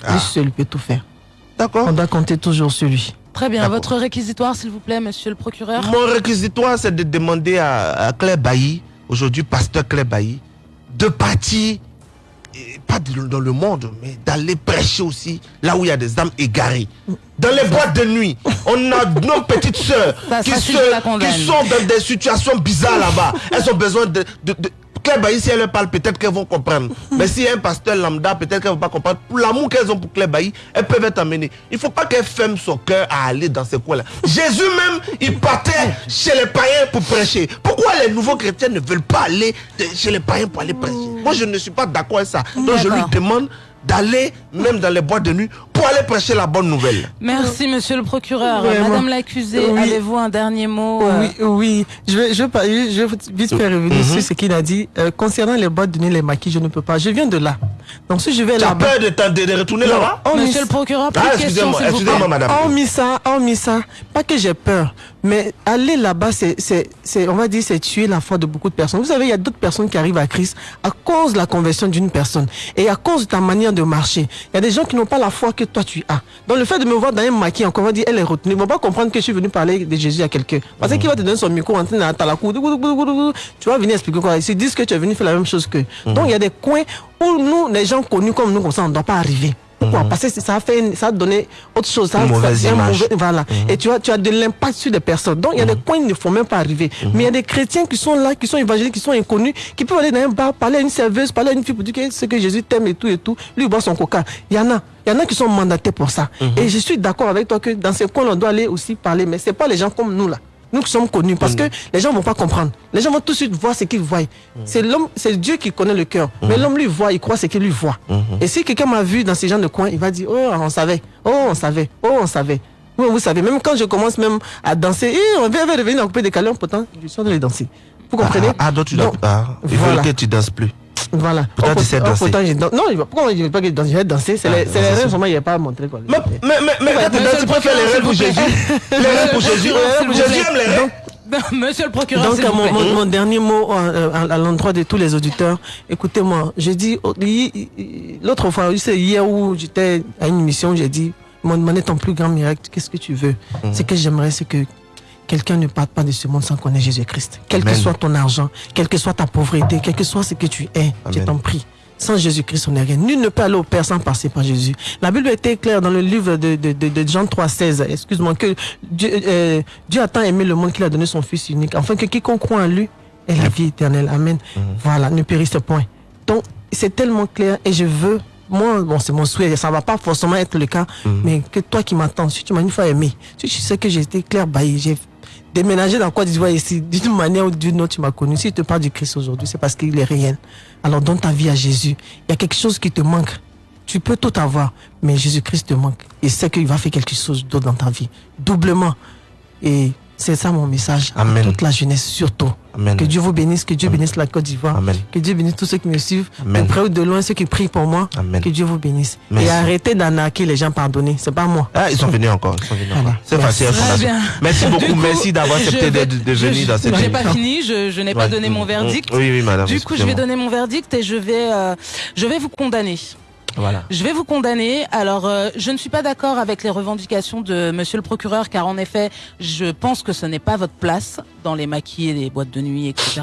Lui seul, il peut tout faire. D'accord. On doit compter toujours sur lui. Très bien. Votre réquisitoire, s'il vous plaît, monsieur le procureur. Mon réquisitoire, c'est de demander à, à Claire Bailly, aujourd'hui pasteur Claire Bailly, de partir, et pas dans le monde, mais d'aller prêcher aussi là où il y a des âmes égarées. Dans les boîtes de nuit, on a nos petites sœurs qui, se- qui sont dans des situations bizarres là-bas. Elles ont besoin de, de- de- Bailly, si elle leur parle, peut-être qu'elles vont comprendre. Mais si un pasteur lambda, peut-être qu'elles ne vont pas comprendre. Pour l'amour qu'elles ont pour Bailly, elles peuvent être amenées. Il ne faut pas qu'elles ferment son cœur à aller dans ces coins-là. Jésus même, il partait chez les païens pour prêcher. Pourquoi les nouveaux chrétiens ne veulent pas aller chez les païens pour aller prêcher? Moi, je ne suis pas d'accord avec ça. Donc, je lui demande d'aller même dans les boîtes de nuit pour aller prêcher la bonne nouvelle. Merci, monsieur le procureur. Vraiment. Madame l'accusée, Oui. avez-vous un dernier mot euh, Oui, oui. Je vais, je vais, pas- je vais vite faire revenir Mhm. sur ce qu'il a dit. Euh, concernant les boîtes de nuit, les maquis, je ne peux pas. Je viens de là. Donc si je vais Tu as là-bas... peur de, t'en- de- de retourner là-bas? On Monsieur mis- le procureur, Ah, excusez-moi, excusez-moi, madame. On mis ça, on mis ça. Pas que j'ai peur, mais aller là-bas, c'est, c'est, c'est, on va dire, c'est tuer la foi de beaucoup de personnes. Vous savez, il y a d'autres personnes qui arrivent à Christ à cause de la conversion d'une personne et à cause de ta manière de marcher. Il y a des gens qui n'ont pas la foi que toi tu as. Donc le fait de me voir dans un maquis, encore on va dire, elle est retenue. Ils vont pas comprendre que je suis venu parler de Jésus à quelqu'un. Parce qu'il va te donner son micro en train de la cour. Tu vas venir expliquer quoi? Ils se disent que tu es venu faire la même chose qu'eux. Donc il y a des coins où nous, les gens connus comme nous, comme ça, on ne doit pas arriver. Pourquoi Parce que ça a, fait, une- ça a donné autre chose. Ça, Une ça- mauvaise un image. mauvais- voilà. Et tu as, tu as de l'impact sur des personnes. Donc, il y a des coins, il ne faut même pas arriver. Mais il y a des chrétiens qui sont là, qui sont évangéliques, qui sont inconnus, qui peuvent aller dans un bar, parler à une serveuse, parler à une fille pour dire que c'est que Jésus t'aime et tout et tout. Lui, il boit son coca. Il y en a. Il y en a qui sont mandatés pour ça. Et je suis d'accord avec toi que dans ces coins, on doit aller aussi parler. Mais c'est pas les gens comme nous, là. Nous qui sommes connus, parce que les gens vont pas comprendre. Les gens vont tout de suite voir ce qu'ils voient. C'est l'homme, c'est Dieu qui connaît le cœur. Mais l'homme lui voit, il croit ce qu'il lui voit. Et si quelqu'un m'a vu dans ces gens de coin, il va dire, oh, on savait, oh, on savait, oh, on savait. Oui, vous savez, même quand je commence même à danser, eh, on va revenir en coupé des câlins, pourtant, je suis en train de danser. Vous comprenez? Ah, ah, donc tu dois. Donc, Ah, il voilà. faut que tu danses plus. Voilà. Pourtant, Oh, tu sais oh, danser. pourtant. Non, pourquoi je ne vais pas que je danse Je vais danser. C'est Ah, les, c'est les c'est rêves, ça. sûrement, il n'y a pas à montrer. Quoi. Mais, mais, mais, mais quand tu danses, faire les rêves pour Jésus. Les rêves pour Jésus. Jésus aime les rêves. Monsieur le procureur, Donc, vous mon, plaît. mon- mon dernier mot euh, à, à l'endroit de tous les auditeurs, écoutez-moi, j'ai dit, oh, l'autre fois, c'est hier où j'étais à une mission, j'ai dit, m'ont demandé ton plus grand miracle, qu'est-ce que tu veux? Mhm. Ce que j'aimerais, c'est que quelqu'un ne parte pas de ce monde sans connaître Jésus-Christ. Quel que soit ton argent, quelle que soit ta pauvreté, quel que soit ce que tu es, je t'en prie. Sans Jésus-Christ, on n'est rien. Nul ne peut aller au Père sans passer par Jésus. La Bible était claire dans le livre de, de, de, de Jean 3,16. Excuse-moi, que Dieu, euh, Dieu a tant aimé le monde qu'il a donné son Fils unique, afin que quiconque croit en lui ait la vie éternelle. Amen. Voilà, ne périsse point. Donc, c'est tellement clair et je veux, moi, bon, c'est mon souhait, ça va pas forcément être le cas, mais que toi qui m'attends, si tu m'as une fois aimé, si tu sais que j'ai été clair, bah, j'ai déménagé dans Côte d'Ivoire ici, d'une manière ou d'une autre, tu m'as connu. Si tu te parles du Christ aujourd'hui, c'est parce qu'il est réel. Alors donne ta vie à Jésus. Il y a quelque chose qui te manque. Tu peux tout avoir, mais Jésus-Christ te manque. Et c'est qu'il va faire quelque chose d'autre dans ta vie. Doublement. Et c'est ça mon message à Amen. toute la jeunesse, surtout. Amen. Que Dieu vous bénisse, que Dieu bénisse la Côte d'Ivoire. Amen. Que Dieu bénisse tous ceux qui me suivent, Amen. de près ou de loin, ceux qui prient pour moi. Amen. Que Dieu vous bénisse. Merci. Et arrêtez d'arnaquer les gens, pardonnez. C'est pas moi. Ah, ils sont venus encore. Ils sont venus Voilà. encore. C'est facile. Merci beaucoup. coup, Merci d'avoir je accepté vais- de, de je- venir dans cette J'ai pas émission. fini, je, je n'ai pas Ouais. donné mon Mm, verdict. Oui, oui, madame. Du coup, je vais donner mon verdict et je vais, euh, je vais vous condamner. Voilà. Je vais vous condamner. Alors, euh, je ne suis pas d'accord avec les revendications de Monsieur le procureur, car en effet, je pense que ce n'est pas votre place dans les maquis et les boîtes de nuit, etc.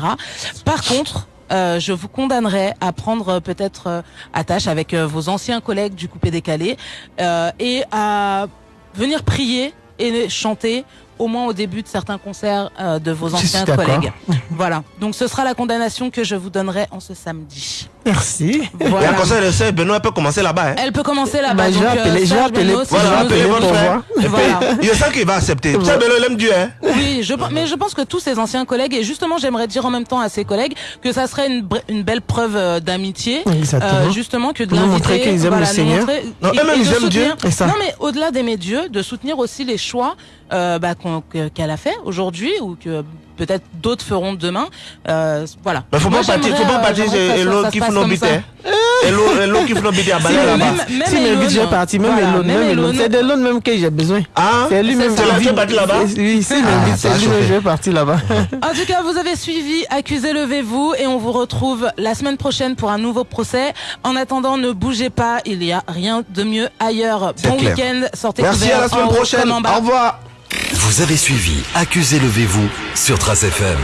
Par contre, euh, je vous condamnerai à prendre euh, peut-être euh, attache avec euh, vos anciens collègues du coupé décalé euh, et à venir prier et chanter au moins au début de certains concerts de vos anciens collègues. Voilà. Donc ce sera la condamnation que je vous donnerai en ce samedi. Merci. Et Voilà. à conseil de sœur Benoît peut commencer là-bas. Hein. Elle peut commencer là-bas. Bah, je vais donc, euh, appeler- je vais appeler- Benoît, Voilà, appelez nous votre frère. Voilà. Je sens qu'il va accepter. Sœur Benoît, il aime Dieu. Hein. Oui, je, mais je pense que tous ses anciens collègues, et justement j'aimerais dire en même temps à ses collègues que ça serait une, belle preuve euh, d'amitié, Exactement. justement que de montrer qu'ils aiment voilà, le Seigneur. montrer- Non, et- eux-mêmes, et de ils aiment Dieu. soutenir- Et ça. Non mais au-delà d'aimer Dieu, de soutenir aussi les choix euh, bah, qu'elle a fait aujourd'hui ou que peut-être d'autres feront demain. Euh, voilà. Mais faut Moi, pas partir, faut pas euh, partir se qui. Elo Elo qui bites à Balai là-bas. Si, je vais partir, même Elon, même Elon. C'est de l'autre même que j'ai besoin. Ah, C'est lui-même c'est tu es parti là-bas Oui, Ah, c'est chauffé. je vais partir là-bas. En tout cas, vous avez suivi Accusé Levez-vous et on vous retrouve la semaine prochaine pour un nouveau procès. En attendant, ne bougez pas, il n'y a rien de mieux ailleurs. Bon week-end, sortez Merci à la semaine prochaine. Au revoir. Vous avez suivi Accusez Levez-vous sur Trace FM.